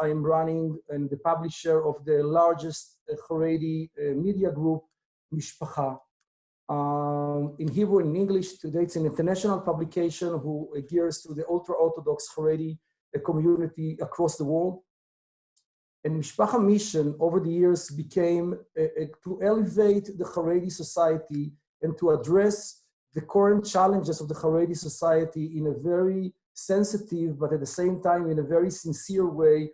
I am running and the publisher of the largest Haredi media group, Mishpacha. Um, in Hebrew and English, today it's an international publication who adheres to the ultra-Orthodox Haredi community across the world. And Mishpacha mission over the years became uh, uh, to elevate the Haredi society and to address the current challenges of the Haredi society in a very sensitive, but at the same time in a very sincere way, uh,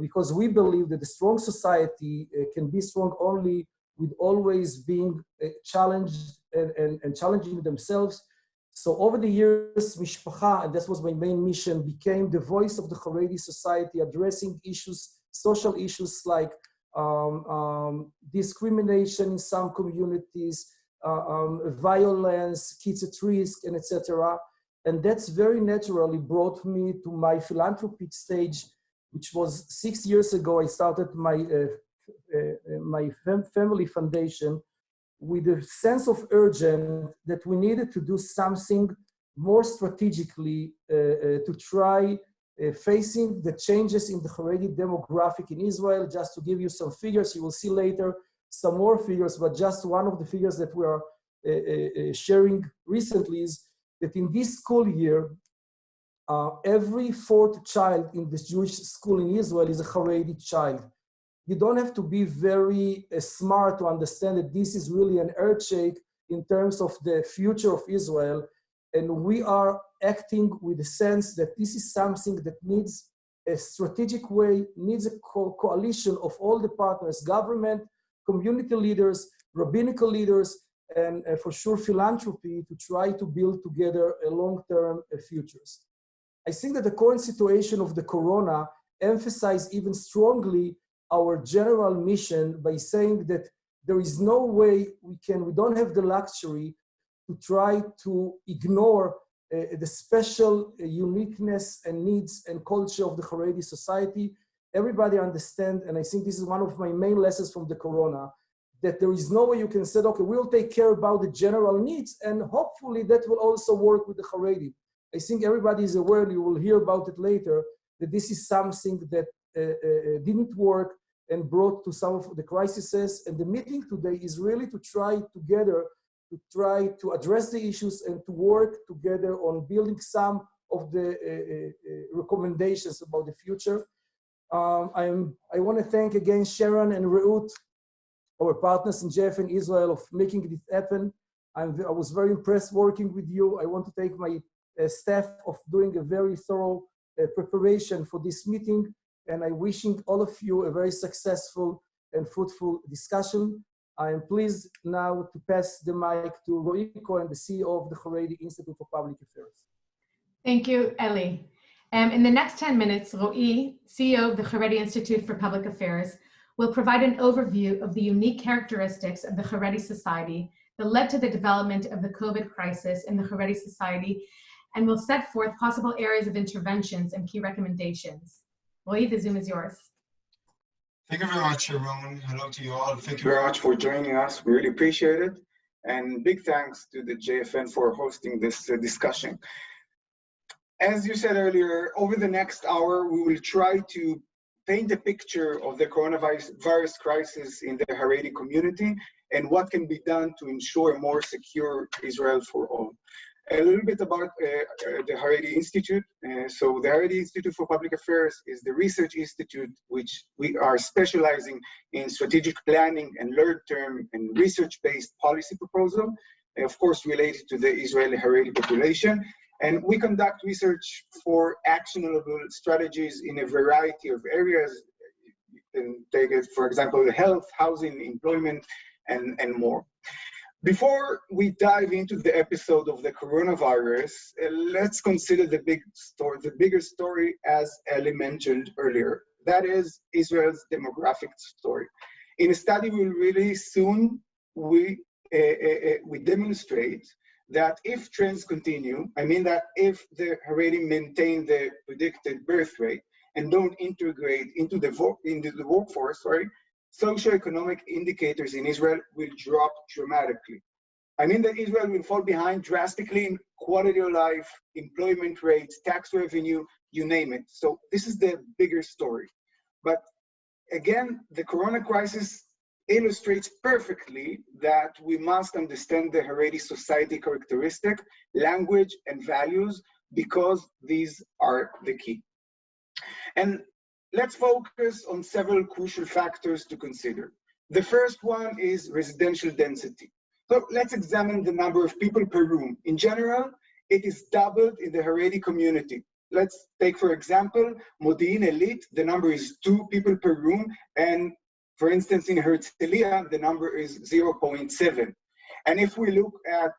because we believe that a strong society uh, can be strong only with always being uh, challenged and, and, and challenging themselves. So over the years, Mishpacha, and this was my main mission, became the voice of the Haredi society, addressing issues social issues like um, um, discrimination in some communities, uh, um, violence, kids at risk, and etc. And that's very naturally brought me to my philanthropic stage, which was six years ago. I started my uh, uh, my fam family foundation with a sense of urgent that we needed to do something more strategically uh, uh, to try uh, facing the changes in the Haredi demographic in Israel. Just to give you some figures, you will see later some more figures, but just one of the figures that we are uh, uh, uh sharing recently is that in this school year, uh, every fourth child in this Jewish school in Israel is a Haredi child. You don't have to be very uh, smart to understand that this is really an earthshake in terms of the future of Israel. And we are acting with the sense that this is something that needs a strategic way, needs a co coalition of all the partners, government, community leaders, rabbinical leaders, and uh, for sure philanthropy to try to build together a long-term uh, futures. I think that the current situation of the corona emphasized even strongly our general mission by saying that there is no way we can, we don't have the luxury to try to ignore uh, the special uh, uniqueness and needs and culture of the Haredi society. Everybody understand, and I think this is one of my main lessons from the corona, that there is no way you can say, okay, we'll take care about the general needs, and hopefully that will also work with the Haredi. I think everybody is aware, you will hear about it later, that this is something that uh, uh, didn't work and brought to some of the crises. And the meeting today is really to try together to try to address the issues and to work together on building some of the uh, uh, recommendations about the future. Um, I'm, I want to thank again Sharon and Reut, our partners in JFN Israel, of making this happen. I'm, I was very impressed working with you. I want to thank my uh, staff of doing a very thorough uh, preparation for this meeting. And I'm wishing all of you a very successful and fruitful discussion. I am pleased now to pass the mic to Roy Cohen, the CEO of the Haredi Institute for Public Affairs. Thank you, Eli. Um, in the next 10 minutes, Roy, CEO of the Haredi Institute for Public Affairs, will provide an overview of the unique characteristics of the Haredi society that led to the development of the COVID crisis in the Haredi society and will set forth possible areas of interventions and key recommendations. Roy, the Zoom is yours. Thank you very much, Sharon. Hello to you all. Thank you very much for joining us. We really appreciate it. And big thanks to the JFN for hosting this uh, discussion. As you said earlier, over the next hour, we will try to paint a picture of the coronavirus crisis in the Haredi community and what can be done to ensure a more secure Israel for all a little bit about uh, uh, the Haredi Institute. Uh, so the Haredi Institute for Public Affairs is the research institute which we are specializing in strategic planning and long-term and research-based policy proposal, of course related to the Israeli Haredi population. And we conduct research for actionable strategies in a variety of areas. You can take it, for example, health, housing, employment, and, and more. Before we dive into the episode of the coronavirus, uh, let's consider the big story, the bigger story as Eli mentioned earlier. That is Israel's demographic story. In a study we will release soon, we, uh, uh, we demonstrate that if trends continue, I mean that if the Haredi maintain the predicted birth rate and don't integrate into the, into the workforce, sorry, socioeconomic indicators in Israel will drop dramatically. I mean that Israel will fall behind drastically in quality of life, employment rates, tax revenue, you name it. So this is the bigger story. But again, the Corona crisis illustrates perfectly that we must understand the Haredi society characteristic, language, and values because these are the key. And let's focus on several crucial factors to consider. The first one is residential density. So let's examine the number of people per room. In general, it is doubled in the Haredi community. Let's take, for example, Modi'in Elite, the number is two people per room, and for instance, in Herzliya, the number is 0.7. And if we look at,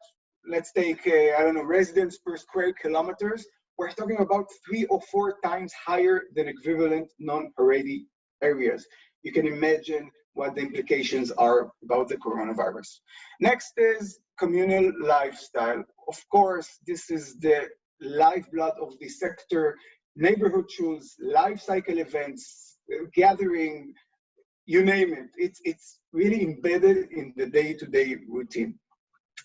let's take, uh, I don't know, residents per square kilometers, we're talking about three or four times higher than equivalent non-Haredi areas. You can imagine what the implications are about the coronavirus. Next is communal lifestyle. Of course, this is the lifeblood of the sector, neighborhood shuls, life cycle events, gathering, you name it. It's, it's really embedded in the day-to-day -day routine.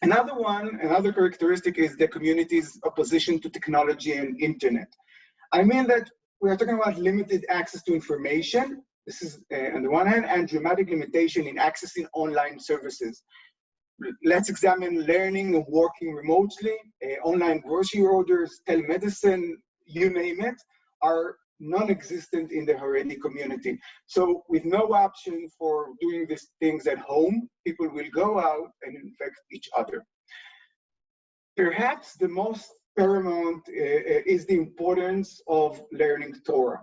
Another one, another characteristic is the community's opposition to technology and internet. I mean that we are talking about limited access to information, this is uh, on the one hand, and dramatic limitation in accessing online services. Let's examine learning and working remotely, uh, online grocery orders, telemedicine, you name it, are non-existent in the Haredi community. So with no option for doing these things at home, people will go out and infect each other. Perhaps the most paramount uh, is the importance of learning Torah.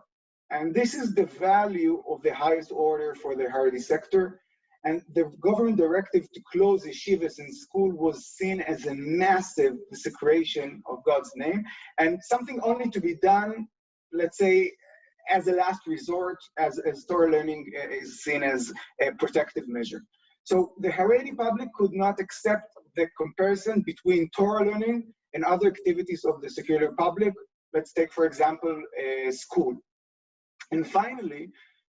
And this is the value of the highest order for the Haredi sector. And the government directive to close yeshivas in school was seen as a massive desecration of God's name and something only to be done let's say, as a last resort, as, as Torah learning is seen as a protective measure. So the Haredi public could not accept the comparison between Torah learning and other activities of the secular public. Let's take, for example, a school. And finally,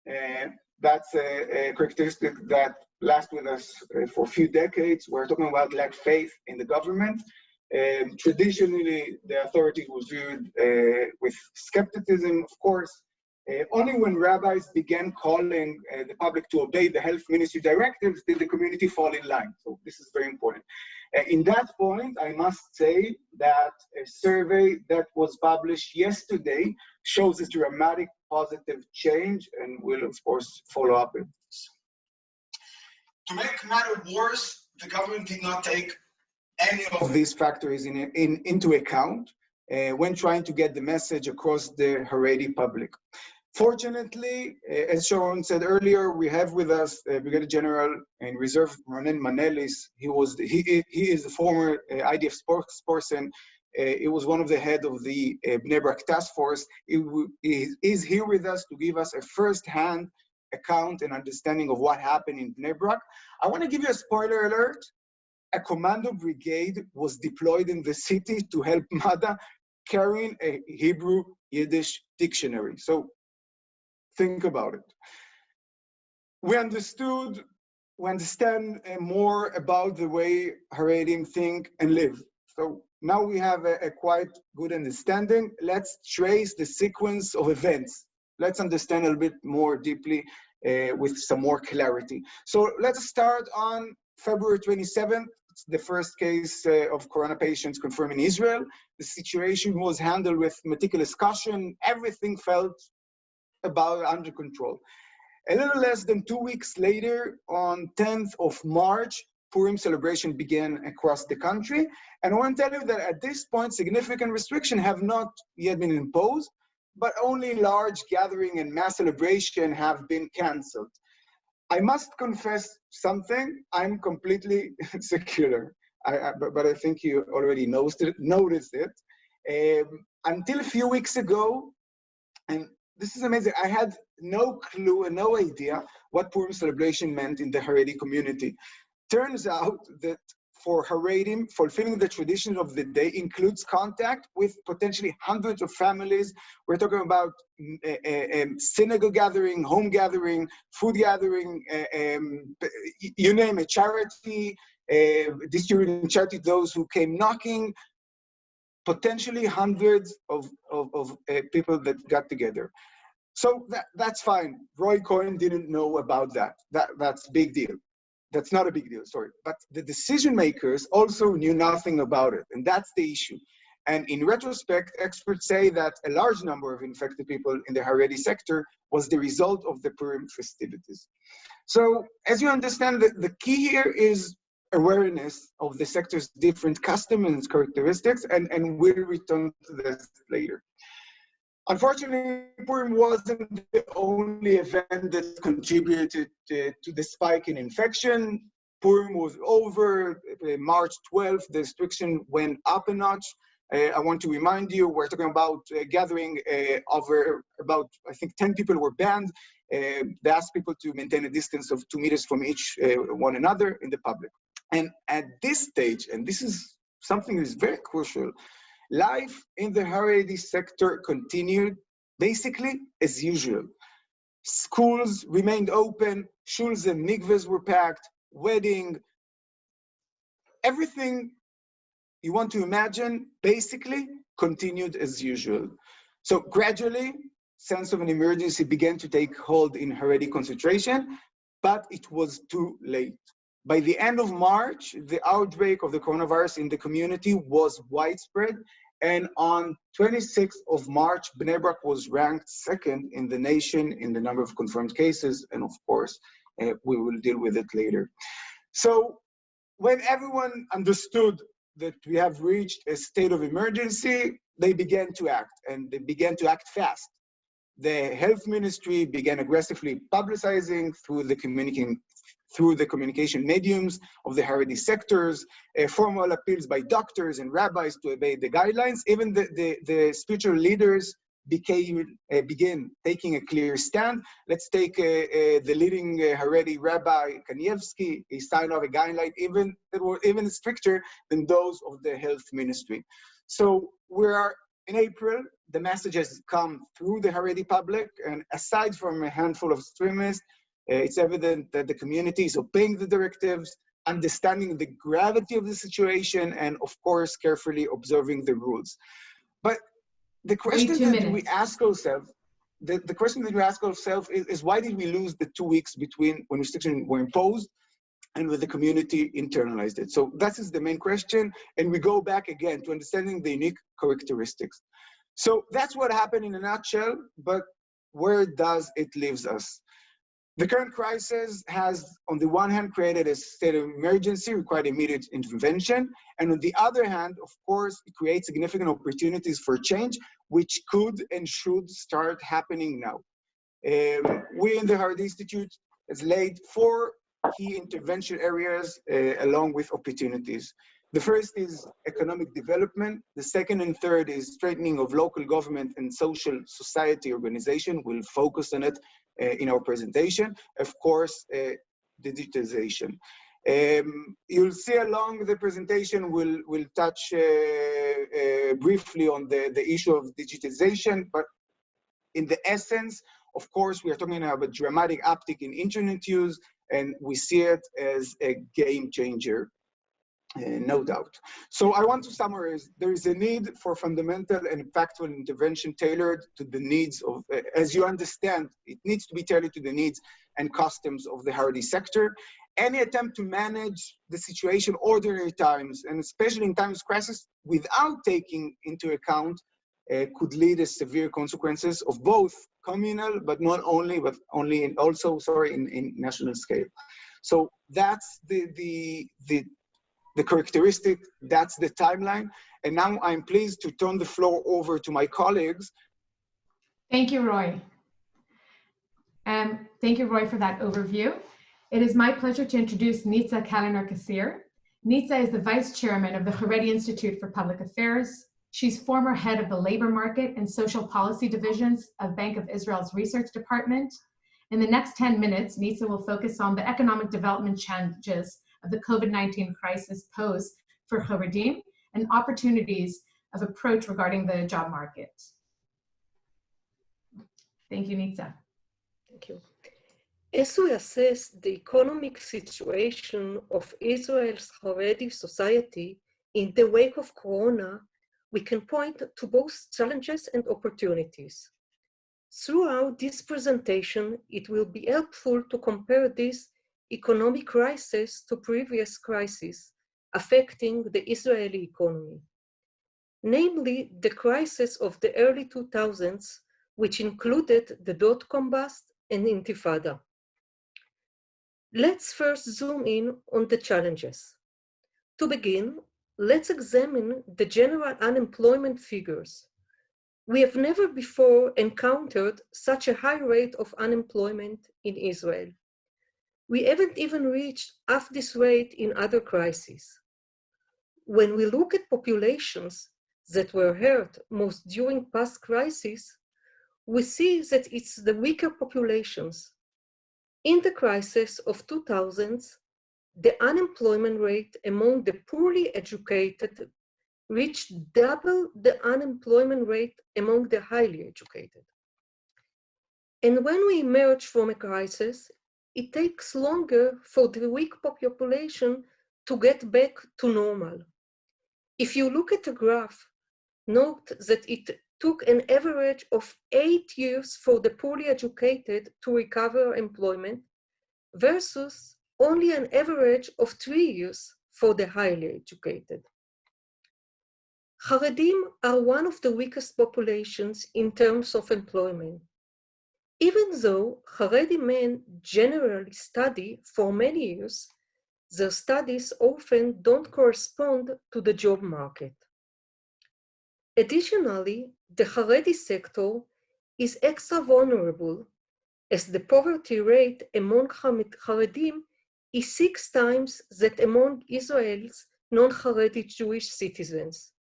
uh, that's a, a, characteristic that lasts with us uh, for a few decades. We're talking about lack faith in the government um, traditionally, the authority was viewed uh, with skepticism, of course. Uh, only when rabbis began calling uh, the public to obey the health ministry directives did the community fall in line. So this is very important. Uh, in that point, I must say that a survey that was published yesterday shows a dramatic positive change and we'll of course, follow up with this. To make matters worse, the government did not take any of these factors in, in, into account uh, when trying to get the message across the Haredi public. Fortunately, uh, as Sharon said earlier, we have with us uh, Brigadier General in Reserve Ronen Manelis. He was the, he he is the former uh, IDF spokesperson. Uh, he was one of the head of the uh, Bnei Brak task force. He, he is here with us to give us a first-hand account and understanding of what happened in Bnei Brak. I want to give you a spoiler alert a commando brigade was deployed in the city to help Mada carrying a Hebrew Yiddish dictionary. So think about it. We understood, we understand uh, more about the way Haredim think and live. So now we have a, a quite good understanding. Let's trace the sequence of events. Let's understand a little bit more deeply uh, with some more clarity. So let's start on February 27th, it's the first case uh, of corona patients confirmed in Israel. The situation was handled with meticulous caution. Everything felt about under control. A little less than two weeks later, on 10th of March, Purim celebration began across the country. And I want to tell you that at this point, significant restrictions have not yet been imposed, but only large gathering and mass celebration have been canceled. I must confess something. I'm completely secular, I, I, but, but, I think you already noticed it. Noticed it. Um, until a few weeks ago, and this is amazing. I had no clue and no idea what Purim celebration meant in the Haredi community. Turns out that for Haredim, fulfilling the traditions of the day includes contact with potentially hundreds of families. We're talking about uh, um, synagogue gathering, home gathering, food gathering, uh, um, you name it, charity, uh, distributing charity to those who came knocking, potentially hundreds of, of, of people that got together. So that, that's fine. Roy Cohen didn't know about that. that. That's big deal. That's not a big deal, sorry. But the decision makers also knew nothing about it, and that's the issue. And in retrospect, experts say that a large number of infected people in the Haredi sector was the result of the Purim festivities. So as you understand, the, the key here is awareness of the sector's different customs and characteristics, and, and we'll return to this later. Unfortunately, Purim wasn't the only event that contributed to, to the spike in infection. Purim was over, uh, March 12th, the restriction went up a notch. Uh, I want to remind you, we're talking about uh, gathering uh, over about, I think 10 people were banned. Uh, they asked people to maintain a distance of two meters from each one another in the public. And at this stage, and this is something that is very crucial, life in the Haredi sector continued basically as usual. Schools remained open, shuls and mikvahs were packed, wedding, everything you want to imagine basically continued as usual. So gradually, sense of an emergency began to take hold in Haredi concentration, but it was too late. By the end of March, the outbreak of the coronavirus in the community was widespread. And on 26th of March, Bnei Brak was ranked second in the nation in the number of confirmed cases. And of course, uh, we will deal with it later. So when everyone understood that we have reached a state of emergency, they began to act and they began to act fast. The health ministry began aggressively publicizing through the communicating through the communication mediums of the Haredi sectors, uh, formal appeals by doctors and rabbis to obey the guidelines. Even the, the, the spiritual leaders became uh, begin taking a clear stand. Let's take uh, uh, the leading uh, Haredi rabbi Kanievsky. He signed off a guideline even that were even stricter than those of the health ministry. So we are in April. The message has come through the Haredi public, and aside from a handful of extremists, Uh, it's evident that the community is obeying the directives, understanding the gravity of the situation, and of course, carefully observing the rules. But the question that minutes. we ask ourselves, the, the question that we ask ourselves is, is why did we lose the two weeks between when restrictions were imposed and when the community internalized it? So that is the main question. And we go back again to understanding the unique characteristics. So that's what happened in a nutshell, but where does it leaves us? The current crisis has, on the one hand, created a state of emergency, required immediate intervention. And on the other hand, of course, it creates significant opportunities for change, which could and should start happening now. Um, we in the Haredi Institute has laid four key intervention areas uh, along with opportunities. The first is economic development. The second and third is strengthening of local government and social society organization. We'll focus on it in our presentation. Of course, uh, digitization. Um, you'll see along the presentation, we'll, we'll touch uh, uh, briefly on the, the issue of digitization, but in the essence, of course, we are talking about a dramatic uptick in internet use, and we see it as a game changer uh, no doubt. So I want to summarize, there is a need for fundamental and impactful intervention tailored to the needs of, uh, as you understand, it needs to be tailored to the needs and customs of the Haredi sector. Any attempt to manage the situation ordinary times, and especially in times of crisis, without taking into account uh, could lead to severe consequences of both communal, but not only, but only in also, sorry, in, in national scale. So that's the, the, the the characteristic, that's the timeline. And now I'm pleased to turn the floor over to my colleagues. Thank you, Roy. Um, thank you, Roy, for that overview. It is my pleasure to introduce Nitza Kaliner Kassir. Nitza is the Vice Chairman of the Haredi Institute for Public Affairs. She's former head of the Labor Market and Social Policy Divisions of Bank of Israel's Research Department. In the next 10 minutes, Nitza will focus on the economic development challenges of the COVID-19 crisis pose for Haredim and opportunities of approach regarding the job market. Thank you, Nitza. Thank you. As we assess the economic situation of Israel's Haredi society in the wake of Corona, we can point to both challenges and opportunities. Throughout this presentation, it will be helpful to compare this economic crisis to previous crises affecting the Israeli economy, namely the crisis of the early 2000s, which included the dot-com bust and intifada. Let's first zoom in on the challenges. To begin, let's examine the general unemployment figures. We have never before encountered such a high rate of unemployment in Israel. We haven't even reached half this rate in other crises. When we look at populations that were hurt most during past crises, we see that it's the weaker populations. In the crisis of 2000s, the unemployment rate among the poorly educated reached double the unemployment rate among the highly educated. And when we emerge from a crisis, it takes longer for the weak population to get back to normal. If you look at the graph, note that it took an average of eight years for the poorly educated to recover employment versus only an average of three years for the highly educated. Haredim are one of the weakest populations in terms of employment. Even though Haredi men generally study for many years, their studies often don't correspond to the job market. Additionally, the Haredi sector is extra vulnerable as the poverty rate among Haredim is six times that among Israel's non-Haredi Jewish citizens.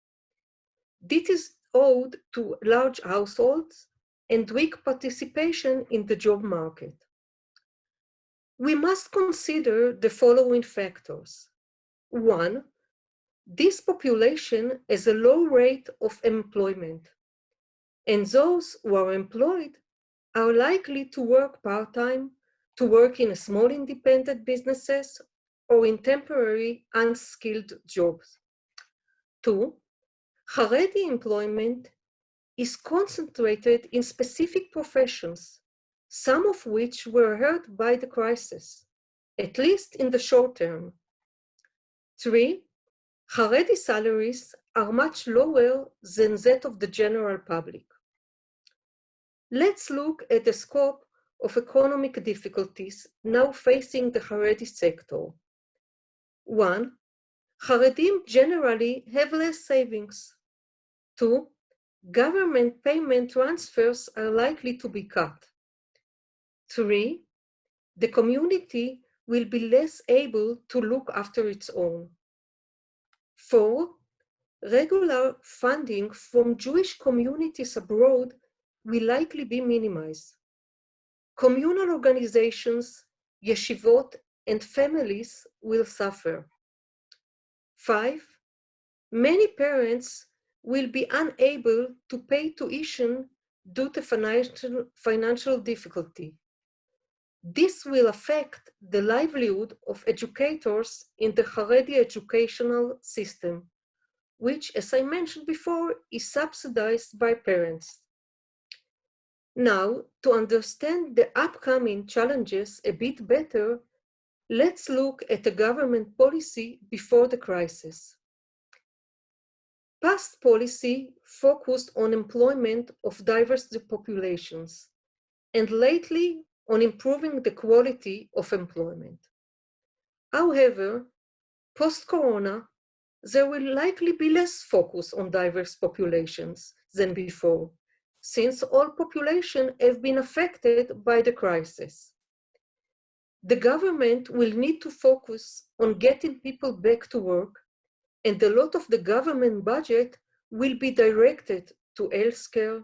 This is owed to large households and weak participation in the job market. We must consider the following factors. One, this population has a low rate of employment, and those who are employed are likely to work part-time, to work in small independent businesses, or in temporary unskilled jobs. Two, Haredi employment is concentrated in specific professions, some of which were hurt by the crisis, at least in the short term. Three, Haredi salaries are much lower than that of the general public. Let's look at the scope of economic difficulties now facing the Haredi sector. One, Haredim generally have less savings. Two, government payment transfers are likely to be cut. Three, the community will be less able to look after its own. Four, regular funding from Jewish communities abroad will likely be minimized. Communal organizations, yeshivot, and families will suffer. Five, many parents will be unable to pay tuition due to financial, financial difficulty. This will affect the livelihood of educators in the Haredi educational system, which, as I mentioned before, is subsidized by parents. Now, to understand the upcoming challenges a bit better, let's look at the government policy before the crisis. Past policy focused on employment of diverse populations, and lately on improving the quality of employment. However, post-corona, there will likely be less focus on diverse populations than before, since all populations have been affected by the crisis. The government will need to focus on getting people back to work, and a lot of the government budget will be directed to healthcare,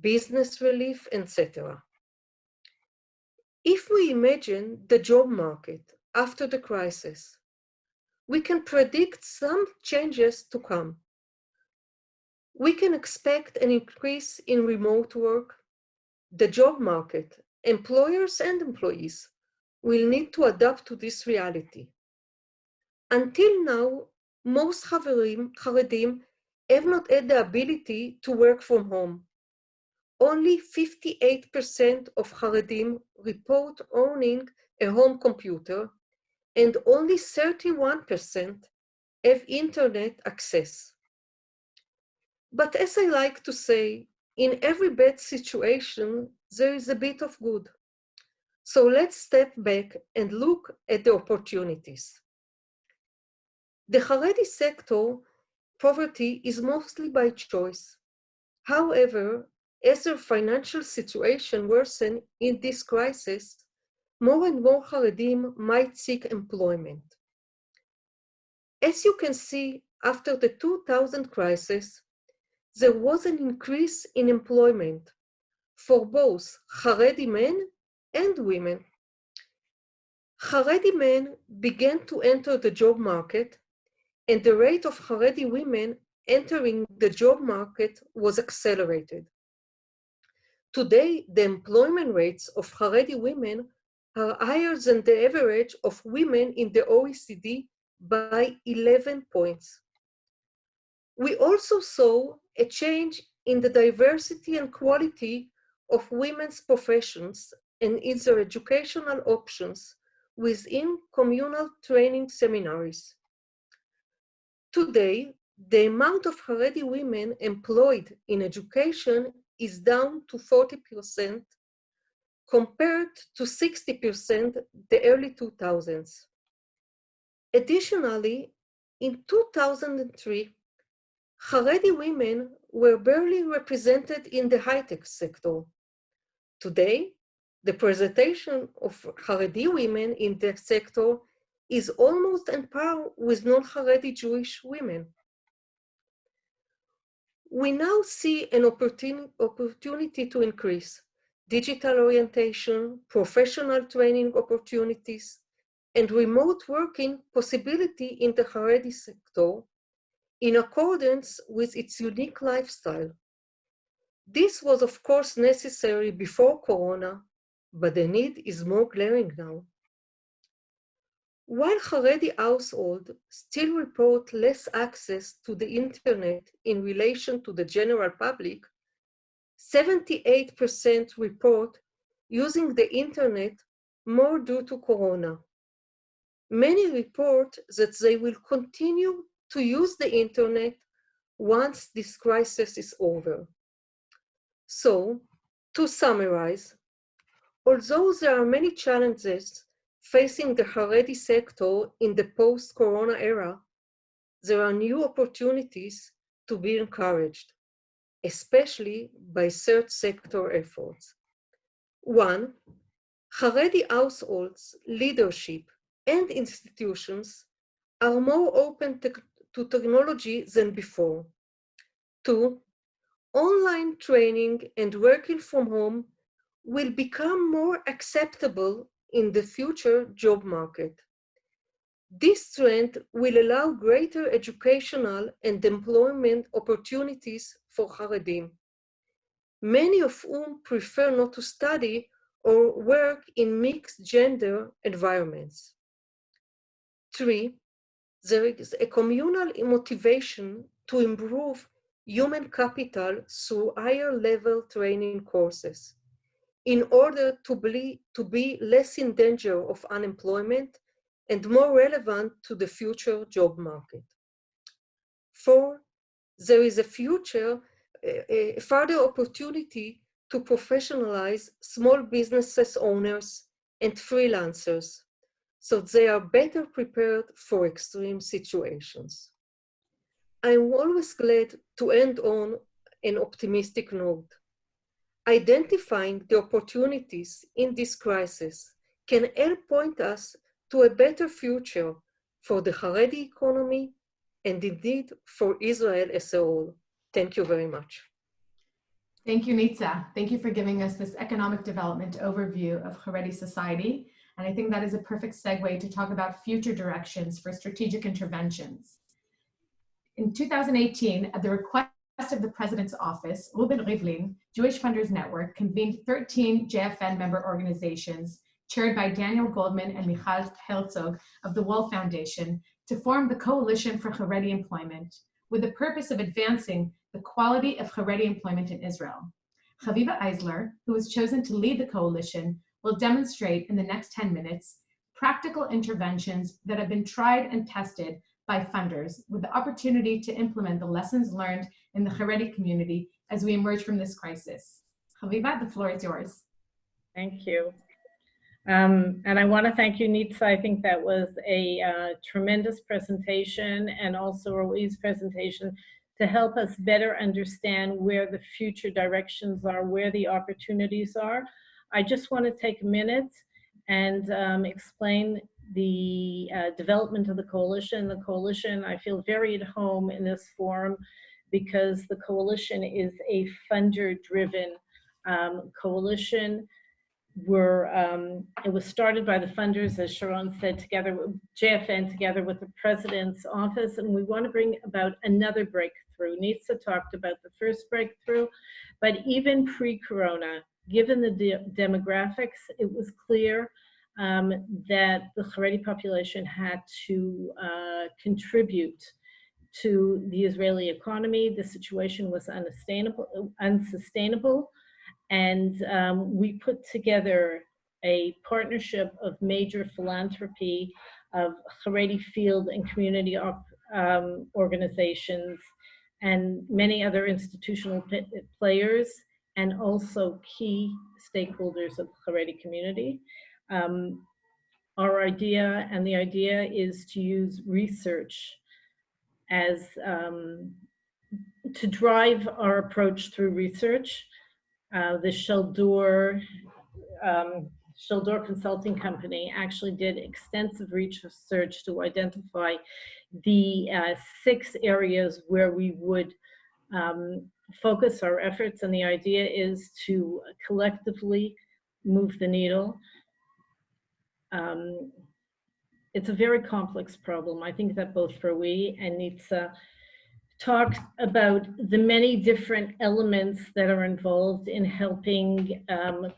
business relief, etc. If we imagine the job market after the crisis, we can predict some changes to come. We can expect an increase in remote work. The job market, employers and employees, will need to adapt to this reality. Until now, most Haredim have not had the ability to work from home. only 58% of Haredim report owning a home computer, and only 31% have internet access. But as I like to say, in every bad situation, there is a bit of good. So let's step back and look at the opportunities. The Haredi sector poverty is mostly by choice. However, as their financial situation worsen in this crisis, more and more Haredim might seek employment. As you can see, after the 2000 crisis, there was an increase in employment for both Haredi men and women. Haredi men began to enter the job market and the rate of Haredi women entering the job market was accelerated. Today, the employment rates of Haredi women are higher than the average of women in the OECD by 11 points. We also saw a change in the diversity and quality of women's professions and in their educational options within communal training seminaries. Today, the amount of Haredi women employed in education is down to 40% compared to 60% the early 2000s. Additionally, in 2003, Haredi women were barely represented in the high-tech sector. Today, the presentation of Haredi women in the sector is almost on par with non-Haredi Jewish women. We now see an opportunity, opportunity to increase digital orientation, professional training opportunities, and remote working possibility in the Haredi sector in accordance with its unique lifestyle. This was of course necessary before Corona, but the need is more glaring now. While Haredi households still report less access to the internet in relation to the general public, 78% report using the internet more due to Corona. Many report that they will continue to use the internet once this crisis is over. So, to summarize, although there are many challenges facing the Haredi sector in the post-corona era, there are new opportunities to be encouraged, especially by third sector efforts. One, Haredi households, leadership, and institutions are more open to, to technology than before. Two, online training and working from home will become more acceptable in the future job market. This trend will allow greater educational and employment opportunities for Haredim, many of whom prefer not to study or work in mixed gender environments. Three, there is a communal motivation to improve human capital through higher level training courses in order to be, to be less in danger of unemployment and more relevant to the future job market. Four, there is a future, a, further opportunity to professionalize small businesses owners and freelancers so they are better prepared for extreme situations. I'm always glad to end on an optimistic note. Identifying the opportunities in this crisis can help point us to a better future for the Haredi economy and indeed for Israel as a whole. Thank you very much. Thank you, Nitza. Thank you for giving us this economic development overview of Haredi society. And I think that is a perfect segue to talk about future directions for strategic interventions. In 2018, at the request of the President's Office, Reuven Rivlin, Jewish Funders Network, convened 13 JFN member organizations chaired by Daniel Goldman and Michal Herzog of the Wall Foundation to form the Coalition for Haredi Employment with the purpose of advancing the quality of Haredi employment in Israel. Chaviva Eisler, who was chosen to lead the coalition, will demonstrate in the next 10 minutes practical interventions that have been tried and tested by funders with the opportunity to implement the lessons learned in the Haredi community as we emerge from this crisis. Chaviva, the floor is yours. Thank you. Um, and I want to thank you, Nitsa. I think that was a uh, tremendous presentation and also Roy's presentation to help us better understand where the future directions are, where the opportunities are. I just want to take a minute and um, explain the uh, development of the coalition. The coalition, I feel very at home in this forum because the coalition is a funder-driven um, coalition were, um, it was started by the funders, as Sharon said, together with JFN, together with the president's office, and we want to bring about another breakthrough. Nitsa talked about the first breakthrough, but even pre-corona, given the de demographics, it was clear um, that the Haredi population had to uh, contribute to the Israeli economy. The situation was unsustainable, unsustainable and um, we put together a partnership of major philanthropy of Haredi field and community um, organizations and many other institutional players and also key stakeholders of the Haredi community. Um, our idea and the idea is to use research as um, to drive our approach through research uh, the Shaldor, um, Shaldor Consulting Company actually did extensive research to identify the uh, six areas where we would um, focus our efforts. And the idea is to collectively move the needle. Um, it's a very complex problem. I think that both for we and Nitsa talked about the many different elements that are involved in helping um,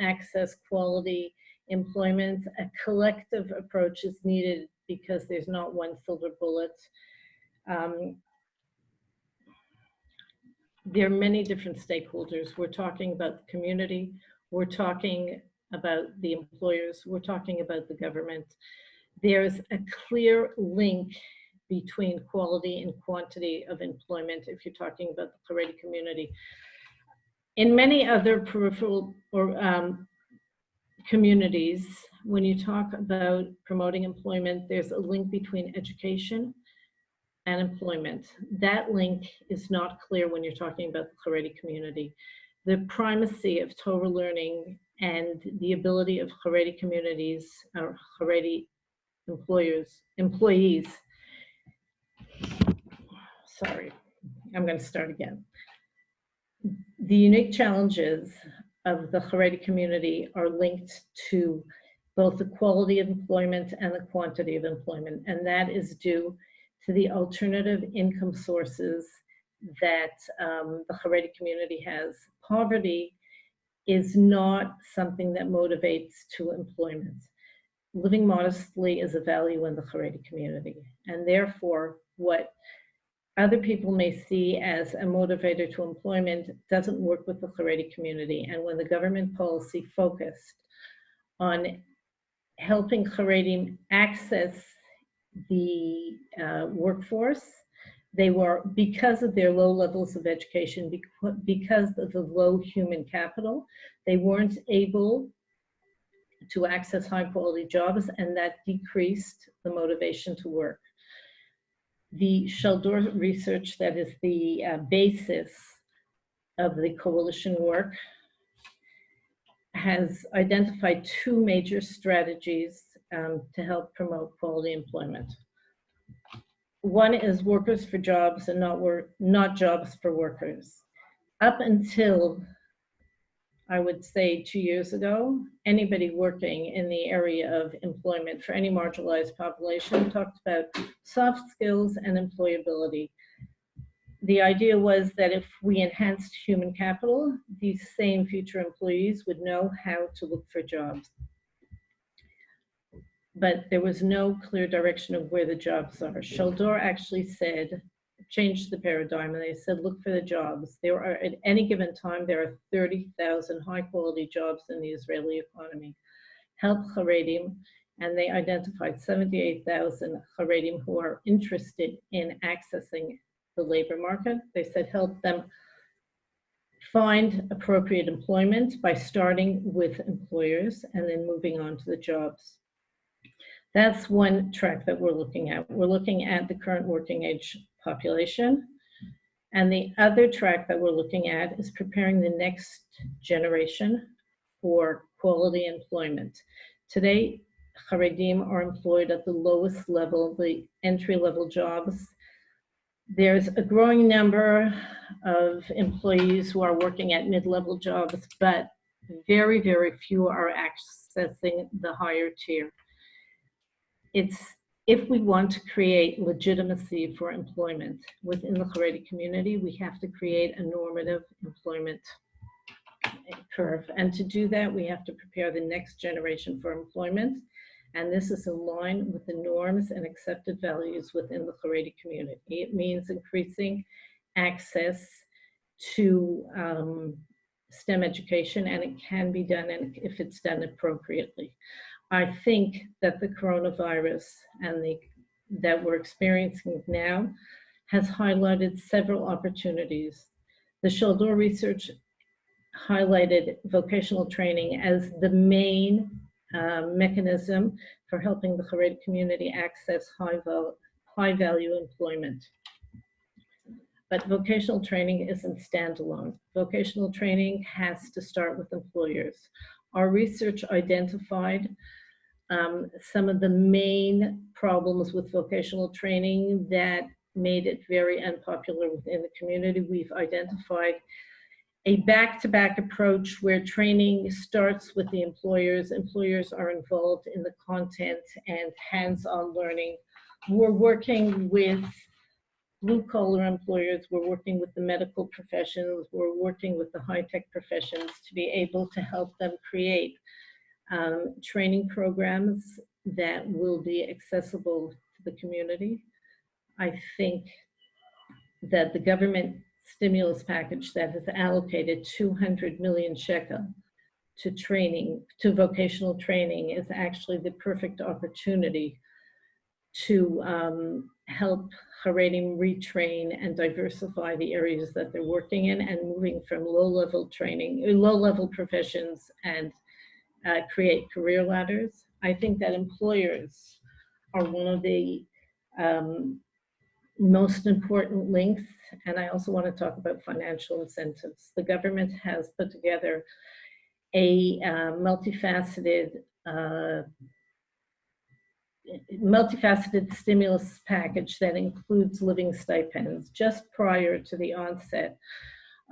access quality employment. A collective approach is needed because there's not one silver bullet. Um, there are many different stakeholders. We're talking about the community. We're talking about the employers. We're talking about the government. There's a clear link between quality and quantity of employment if you're talking about the Haredi community. In many other peripheral or um, communities, when you talk about promoting employment, there's a link between education and employment. That link is not clear when you're talking about the Haredi community. The primacy of Torah learning and the ability of Haredi communities or Haredi employers, employees sorry, I'm going to start again. The unique challenges of the Haredi community are linked to both the quality of employment and the quantity of employment, and that is due to the alternative income sources that um, the Haredi community has. Poverty is not something that motivates to employment. Living modestly is a value in the Haredi community, and therefore what other people may see as a motivator to employment doesn't work with the Haredi community. And when the government policy focused on helping Haredi access the uh, workforce, they were, because of their low levels of education, because of the low human capital, they weren't able to access high quality jobs and that decreased the motivation to work the Shaldor research that is the uh, basis of the coalition work has identified two major strategies um, to help promote quality employment. One is workers for jobs and not, work, not jobs for workers. Up until I would say two years ago, anybody working in the area of employment for any marginalized population talked about soft skills and employability. The idea was that if we enhanced human capital, these same future employees would know how to look for jobs. But there was no clear direction of where the jobs are. Shaldor actually said changed the paradigm and they said, look for the jobs. There are, at any given time, there are 30,000 high quality jobs in the Israeli economy. Help Haredim, and they identified 78,000 Haredim who are interested in accessing the labor market. They said, help them find appropriate employment by starting with employers and then moving on to the jobs. That's one track that we're looking at. We're looking at the current working age population. And the other track that we're looking at is preparing the next generation for quality employment. Today, Haredim are employed at the lowest level, the entry level jobs. There's a growing number of employees who are working at mid-level jobs, but very, very few are accessing the higher tier it's if we want to create legitimacy for employment within the Haredi community, we have to create a normative employment curve. And to do that, we have to prepare the next generation for employment. And this is in line with the norms and accepted values within the Haredi community. It means increasing access to um, STEM education, and it can be done if it's done appropriately. I think that the coronavirus and the that we're experiencing now has highlighted several opportunities. The Shaldor research highlighted vocational training as the main uh, mechanism for helping the Haredi community access high, val high value employment. But vocational training isn't standalone. Vocational training has to start with employers. Our research identified um, some of the main problems with vocational training that made it very unpopular within the community. We've identified a back-to-back -back approach where training starts with the employers. Employers are involved in the content and hands-on learning. We're working with blue-collar employers, we're working with the medical professions, we're working with the high-tech professions to be able to help them create um, training programs that will be accessible to the community. I think that the government stimulus package that has allocated 200 million shekel to training, to vocational training is actually the perfect opportunity to um, help Haredim retrain and diversify the areas that they're working in and moving from low-level training, low-level professions and uh, create career ladders. I think that employers are one of the um, most important links. And I also want to talk about financial incentives. The government has put together a uh, multifaceted uh, multifaceted stimulus package that includes living stipends just prior to the onset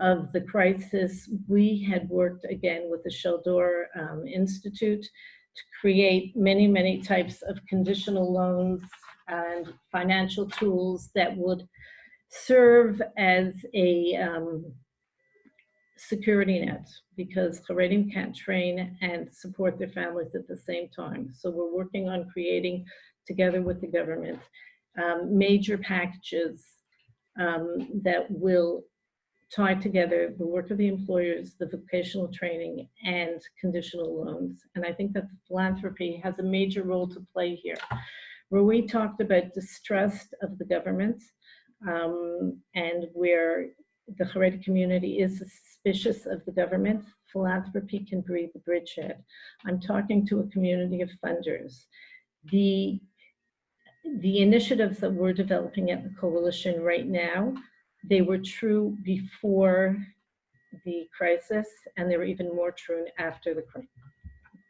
of the crisis, we had worked again with the Shaldor um, Institute to create many, many types of conditional loans and financial tools that would serve as a um, security net because Haredim can't train and support their families at the same time. So we're working on creating, together with the government, um, major packages um, that will tie together the work of the employers, the vocational training, and conditional loans. And I think that philanthropy has a major role to play here. Where we talked about distrust of the government um, and where the Haredi community is suspicious of the government, philanthropy can be the bridgehead. I'm talking to a community of funders. The, the initiatives that we're developing at the coalition right now they were true before the crisis, and they were even more true after the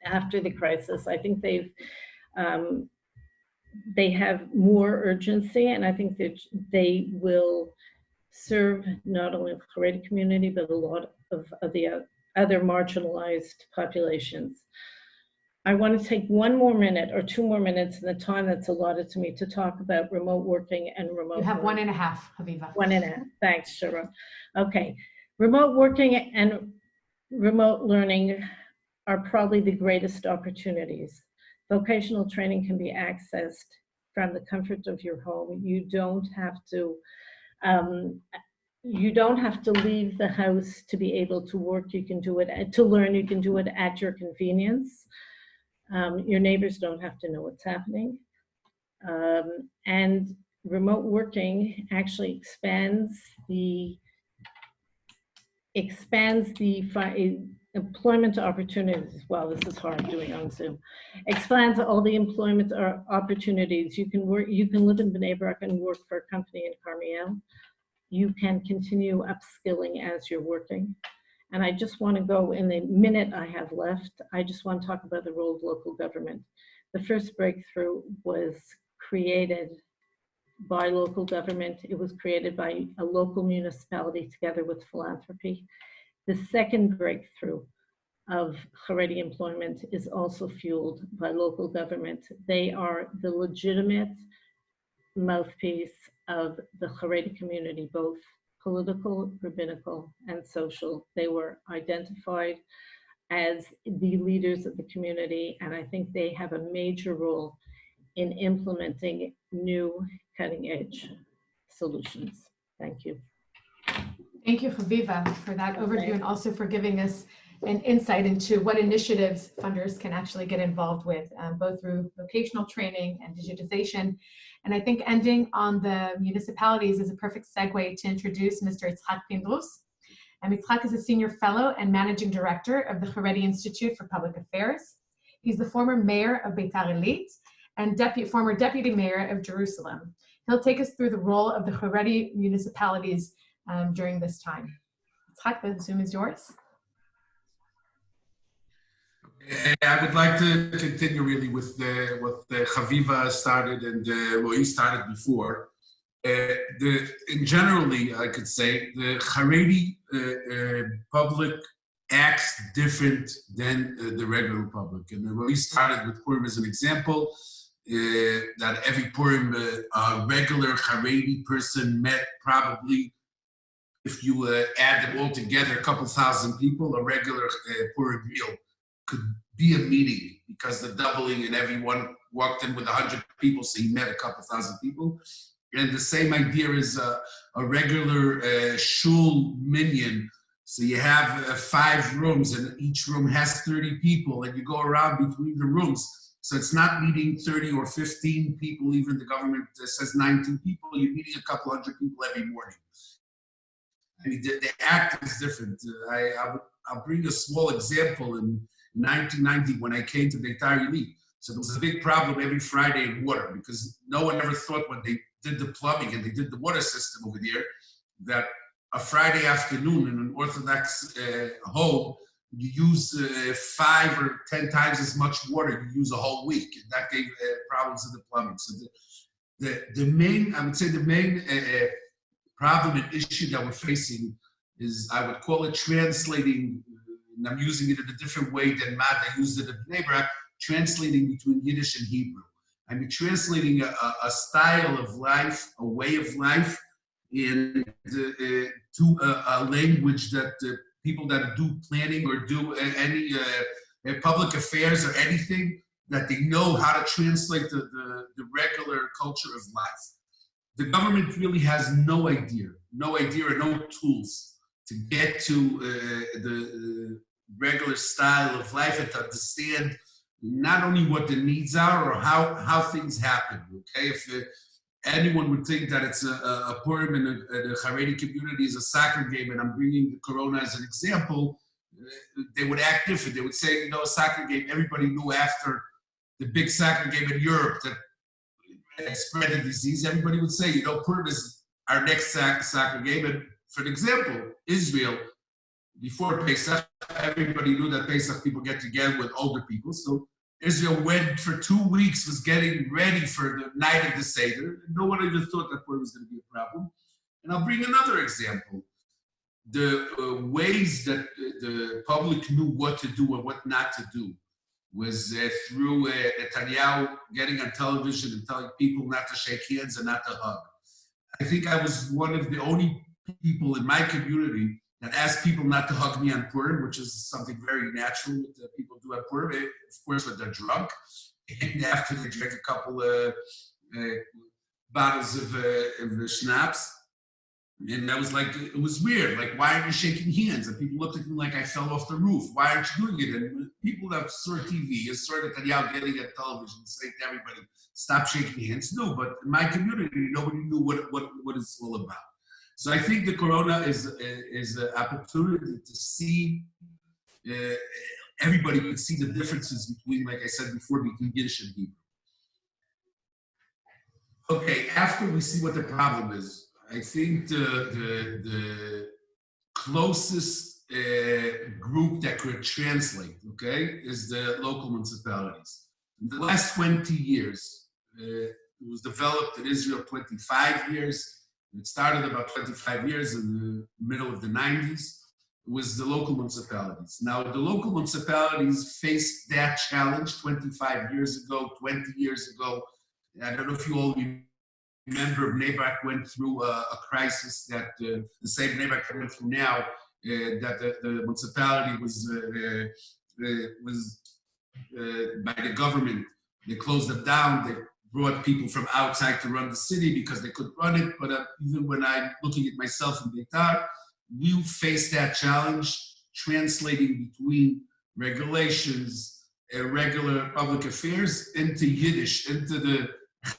after the crisis. I think they've um, they have more urgency, and I think that they will serve not only the Haredi community but a lot of, of the other marginalized populations. I want to take one more minute or two more minutes in the time that's allotted to me to talk about remote working and remote. You have learning. one and a half, Haviva. One and a half. Thanks, Sharon. Okay. Remote working and remote learning are probably the greatest opportunities. Vocational training can be accessed from the comfort of your home. You don't have to Um, you don't have to leave the house to be able to work. You can do it, to learn, you can do it at your convenience. Um, your neighbors don't have to know what's happening. Um, and remote working actually expands the expands the employment opportunities. as Well, this is hard doing on Zoom. Expands all the employment or opportunities. You can work. You can live in Bnei Brak and work for a company in Carmiel. You can continue upskilling as you're working. And I just want to go in the minute I have left. I just want to talk about the role of local government. The first breakthrough was created by local government. It was created by a local municipality together with philanthropy. The second breakthrough of Haredi employment is also fueled by local government. They are the legitimate mouthpiece of the Haredi community, both political, rabbinical, and social. They were identified as the leaders of the community, and I think they have a major role in implementing new cutting edge solutions. Thank you. Thank you, Haviva, for that overview and also for giving us an insight into what initiatives funders can actually get involved with, um, both through vocational training and digitization. And I think ending on the municipalities is a perfect segue to introduce Mr. Itzhak Pindrus. And Itzhak is a senior fellow and managing director of the Haredi Institute for Public Affairs. He's the former mayor of Beitar Illit and deputy, former deputy mayor of Jerusalem. He'll take us through the role of the Haredi municipalities um, during this time. Itzhak, the Zoom is yours. I would like to continue really with the, what the Chaviva started and uh, what he started before. Uh, the, in generally, I could say the Haredi uh, uh, public acts different than uh, the regular public. And we started with Purim as an example, uh, that every Purim, uh, a regular Haredi person met probably, if you uh, add them all together, a couple thousand people, a regular uh, Purim meal could be a meeting because the doubling and everyone walked in with 100 people, so he met a couple thousand people. And the same idea is a, a regular uh, shul minyan. So you have uh, five rooms and each room has 30 people and you go around between the rooms. So it's not meeting 30 or 15 people, even the government uh, says 19 people, you're meeting a couple hundred people every morning. I mean, the, the act is different. Uh, I, I would, I'll bring a small example in 1990 when I came to Beitar Illit. So there was a big problem every Friday in water because no one ever thought when they did the plumbing and they did the water system over there that a Friday afternoon in an Orthodox uh, home, you use uh, five or 10 times as much water you use a whole week. And that gave uh, problems in the plumbing. So the, the, the main, I would say the main uh, problem and issue that we're facing is, I would call it translating, and I'm using it in a different way than Matt, I used it in Bnei translating between Yiddish and Hebrew. I mean, translating a, a style of life, a way of life, in the, uh, to a, a, language that uh, people that do planning or do any uh, public affairs or anything, that they know how to translate the, the, the regular culture of life. The government really has no idea, no idea or no tools to get to uh, the regular style of life and to understand not only what the needs are or how, how things happen, okay? If uh, anyone would think that it's a, a Purim in the Haredi community is a soccer game, and I'm bringing the Corona as an example, uh, they would act different. They would say, you know, soccer game, everybody knew after the big soccer game in Europe that spread the disease, everybody would say, you know, Purim is our next soccer game. And for example, Israel, before Pesach, everybody knew that Pesach people get together with older people. So Israel went for two weeks, was getting ready for the night of the Seder. No one even thought that was going to be a problem. And I'll bring another example. The uh, ways that the public knew what to do and what not to do was uh, through uh, Netanyahu getting on television and telling people not to shake hands and not to hug. I think I was one of the only people in my community that asked people not to hug me on Purim, which is something very natural that people do at Purim, of course, when they're drunk and after they drink a couple of uh, bottles of, uh, of schnapps. And that was like, it was weird. Like, why aren't you shaking hands? And people looked at me like I fell off the roof. Why aren't you doing it? And people that saw TV, you saw Netanyahu getting at television saying to everybody, stop shaking hands. No, but in my community, nobody knew what, what, what it's all about. So I think the corona is, is an opportunity to see, uh, everybody could see the differences between, like I said before, between Yiddish and Hebrew. Okay, after we see what the problem is, I think the, the, the closest uh, group that could translate, okay, is the local municipalities. In the last 20 years, uh, it was developed in Israel 25 years. It started about 25 years in the middle of the 90s. It was the local municipalities. Now, the local municipalities faced that challenge 25 years ago, 20 years ago. I don't know if you all remember Bnei went through a, a crisis that uh, the same Bnei went through now, uh, that the, the, municipality was uh, uh was uh, by the government. They closed it down. They brought people from outside to run the city because they couldn't run it. But uh, even when I'm looking at myself in Beitar, we face that challenge translating between regulations, and regular public affairs into Yiddish, into the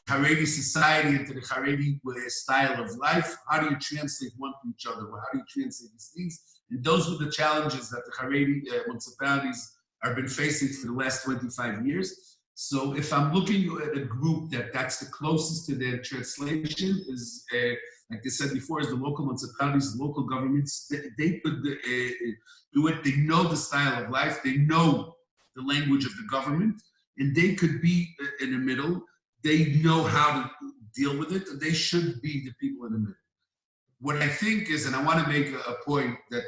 Haredi society into the Haredi style of life. How do you translate one to each other? How do you translate these things? And those were the challenges that the Haredi uh, municipalities have been facing for the last 25 years. So if I'm looking at a group that that's the closest to their translation is, uh, like I said before, is the local municipalities, the local governments, they, they could uh, do it. They know the style of life. They know the language of the government and they could be uh, in the middle they know how to deal with it, and they should be the people in the middle. What I think is, and I want to make a, point that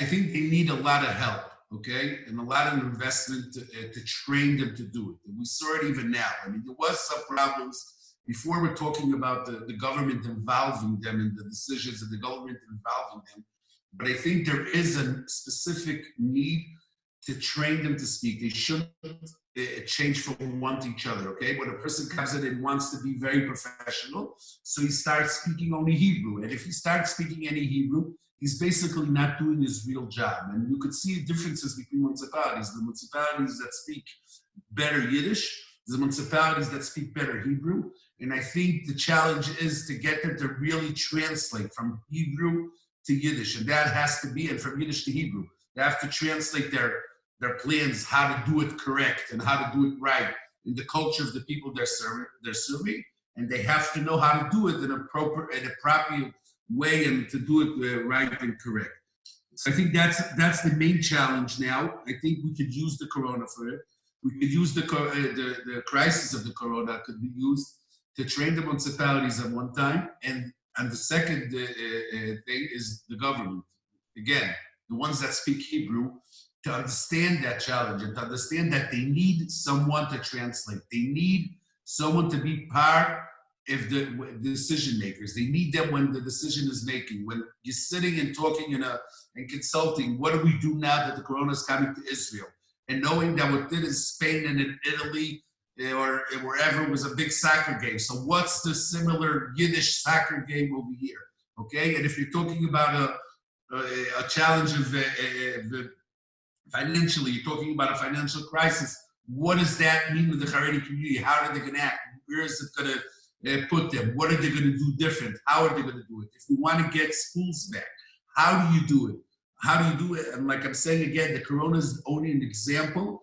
I think they need a lot of help, okay, and a lot of investment to, uh, to train them to do it. And we saw it even now. I mean, there was some problems before we're talking about the, the government involving them in the decisions and the government involving them. But I think there is a specific need to train them to speak. They shouldn't uh, change from one to each other, okay? When a person comes in and wants to be very professional, so he starts speaking only Hebrew. And if he starts speaking any Hebrew, he's basically not doing his real job. And you could see differences between municipalities. The municipalities that speak better Yiddish, the municipalities that speak better Hebrew. And I think the challenge is to get them to really translate from Hebrew to Yiddish. And that has to be, and from Yiddish to Hebrew. They have to translate their their plans how to do it correct and how to do it right in the culture of the people they're serving, they're serving, and they have to know how to do it in a proper in a proper way and to do it uh, right and correct. So I think that's that's the main challenge now. I think we could use the corona for it. We could use the uh, the, the crisis of the corona could be used to train the municipalities at one time, and and the second uh, thing is the government. Again, the ones that speak Hebrew to understand that challenge and to understand that they need someone to translate. They need someone to be part of the decision makers. They need them when the decision is making. When you're sitting and talking in a and consulting, what do we do now that the corona is coming to Israel? And knowing that what did in Spain and in Italy or wherever was a big soccer game. So what's the similar Yiddish soccer game over here? Okay, and if you're talking about a, a, a challenge of, uh, of financially, you're talking about a financial crisis. What does that mean to the Haredi community? How are they going to act? Where is it going to uh, put them? What are they going to do different? How are they going to do it? If we want to get schools back, how do you do it? How do you do it? And like I'm saying again, the corona is only an example.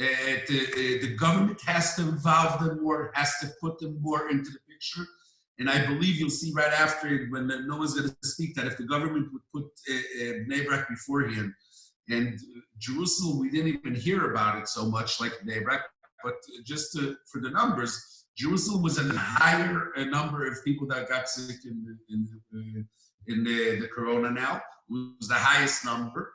Uh, the, uh, the government has to involve them more, has to put them more into the picture. And I believe you'll see right after when no one's going to speak that if the government would put uh, uh, Bnei beforehand, and Jerusalem, we didn't even hear about it so much like Bnei Brak, but just to, for the numbers, Jerusalem was a higher number of people that got sick in the, in, the, uh, in the, the corona now. It was the highest number.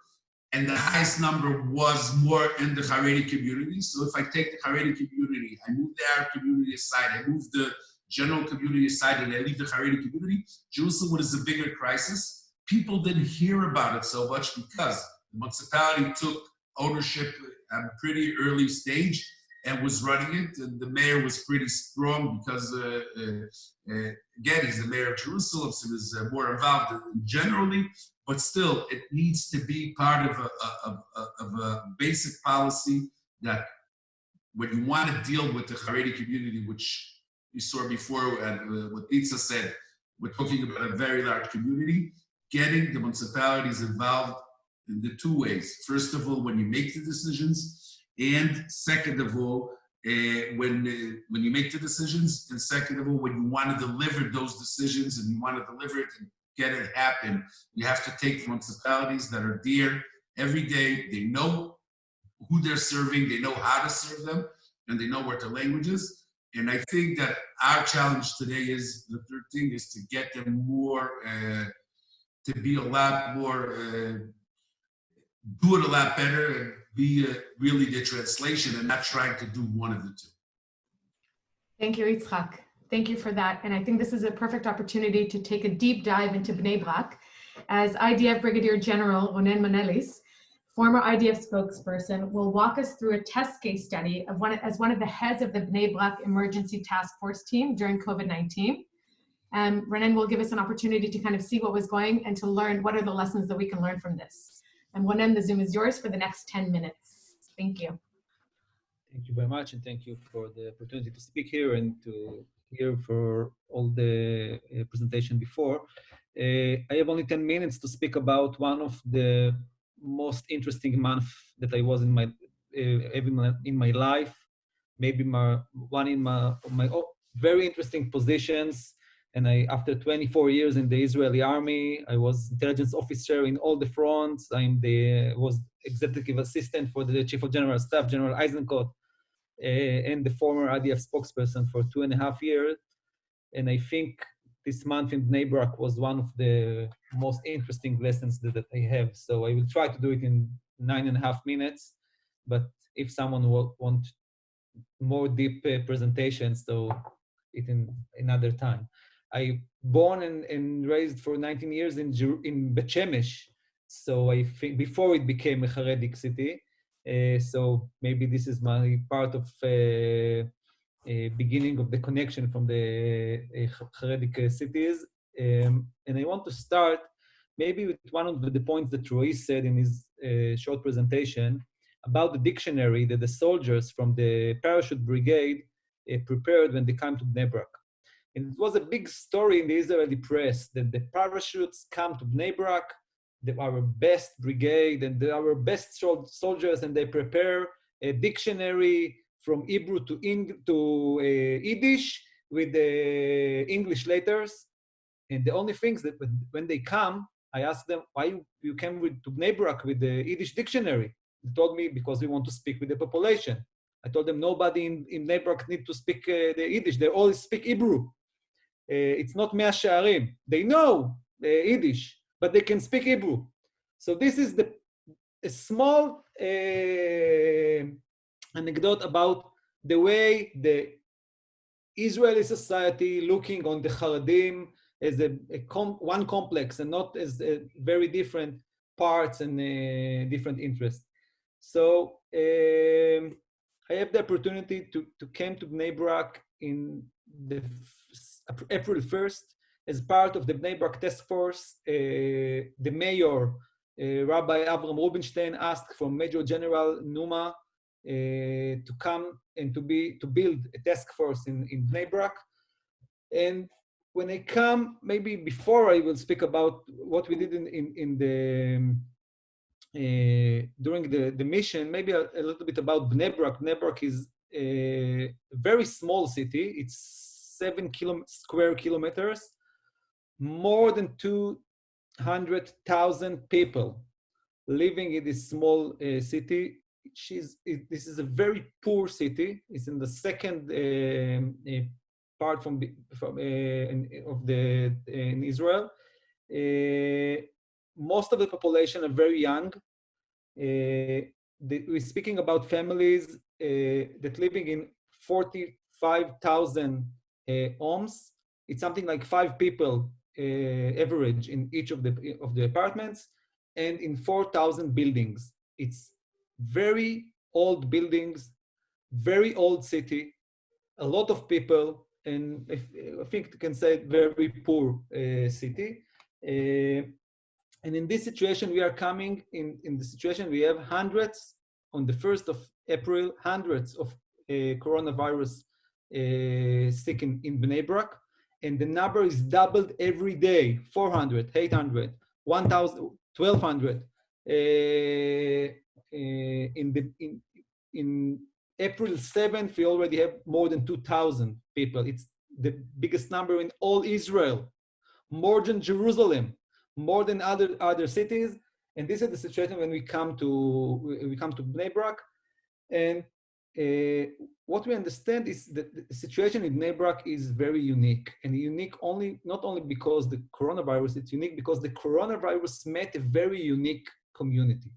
And the highest number was more in the Haredi community. So if I take the Haredi community, I move the Arab community aside, I move the general community aside, and I leave the Haredi community, Jerusalem was a bigger crisis. People didn't hear about it so much because the municipality took ownership at a pretty early stage and was running it. And the mayor was pretty strong because, uh, uh, uh, again, he's the mayor of Jerusalem, so he's uh, more involved generally. But still, it needs to be part of a, of, of a basic policy that when you want to deal with the Haredi community, which you saw before, and uh, what Pizza said, we're talking about a very large community, getting the municipalities involved in the two ways. First of all, when you make the decisions, and second of all, uh, when uh, when you make the decisions, and second of all, when you want to deliver those decisions and you want to deliver it and get it happen, you have to take municipalities that are there every day. They know who they're serving, they know how to serve them, and they know what their language is. And I think that our challenge today is the third thing is to get them more, uh, to be a lot more, do it a lot better and be uh, really the translation and not trying to do one of the two. Thank you, Yitzhak. Thank you for that. And I think this is a perfect opportunity to take a deep dive into Bnei Brak as IDF Brigadier General Ronen Manelis former IDF spokesperson, will walk us through a test case study of one as one of the heads of the Bnei Brak Emergency Task Force team during COVID-19. And Ronen will give us an opportunity to kind of see what was going and to learn what are the lessons that we can learn from this. And Ronen, the Zoom is yours for the next 10 minutes. Thank you. Thank you very much, and thank you for the opportunity to speak here and to hear for all the uh, presentation before. Uh, I have only 10 minutes to speak about one of the most interesting month that I was in my uh, in my life. Maybe my one in my my oh, very interesting positions. And I, after 24 years in the Israeli army, I was intelligence officer in all the fronts. The was executive assistant for the chief of general staff, General Eisenkot, uh, and the former IDF spokesperson for two and a half years. And I think this month in Bnei was one of the most interesting lessons that, that I have. So I will try to do it in nine and a half minutes. But if someone want more deep uh, presentations, so it in another time. I born and, and raised for 19 years in in Bet Shemesh. So I think before it became a Haredic city. Uh, so maybe this is my part of uh, uh, beginning of the connection from the uh, Haredic uh, cities. Um, and I want to start maybe with one of the points that Roy said in his short presentation about the dictionary that the soldiers from the parachute brigade prepared when they came to Bnei Brak. And it was a big story in the Israeli press that the parachutes come to Bnei Brak, our best brigade and our best soldiers and they prepare a dictionary from Hebrew to, Eng to uh, Yiddish with the English letters. And the only things that when they come, I asked them, why you, you came with, to Bnei Brak with the Yiddish dictionary? They told me, because we want to speak with the population. I told them, nobody in, in Bnei Brak need to speak uh, the Yiddish. They all speak Hebrew. Uh, it's not Mea Shearim. They know uh, Yiddish, but they can speak Hebrew. So this is the a small uh, anecdote about the way the Israeli society looking on the Haredim as a, a com one complex and not as very different parts and uh, different interests. So um, I have the opportunity to, to come to Bnei Brak in the April 1st as part of the Bnei Brak task force. Uh, the mayor, uh, Rabbi Avram Rubinstein, asked from Major General Numa uh, to come and to be to build a task force in in Bnei Brak. And when I come, maybe before I will speak about what we did in in, in the uh, during the the mission, maybe a, a, little bit about Bnei Brak. Bnei Brak is a very small city. It's seven square kilometers, more than two hundred thousand people living in this small uh, city she's it, this is a very poor city. It's in the second uh, part from, from uh, in, of the in Israel. Uh, most of the population are very young. The, we're speaking about families that living in 45,000 homes. It's something like five people average in each of the of the apartments, and in 4,000 buildings. It's very old buildings, very old city, a lot of people, and if, I think you can say very poor uh, city. Uh, and in this situation, we are coming in, in the situation, we have hundreds on the 1st of April, hundreds of uh, coronavirus uh, sick in, in Bnei Brak. And the number is doubled every day, 400, 800, 1,000, 1,200. Uh, in, the, in, in April 7th, we already have more than 2,000 people. It's the biggest number in all Israel, more than Jerusalem, more than other, other cities. And this is the situation when we come to, we come to Bnei Brak. And uh, what we understand is that the situation in Bnei Brak is very unique and unique only, not only because the coronavirus, it's unique because the coronavirus met a very unique community.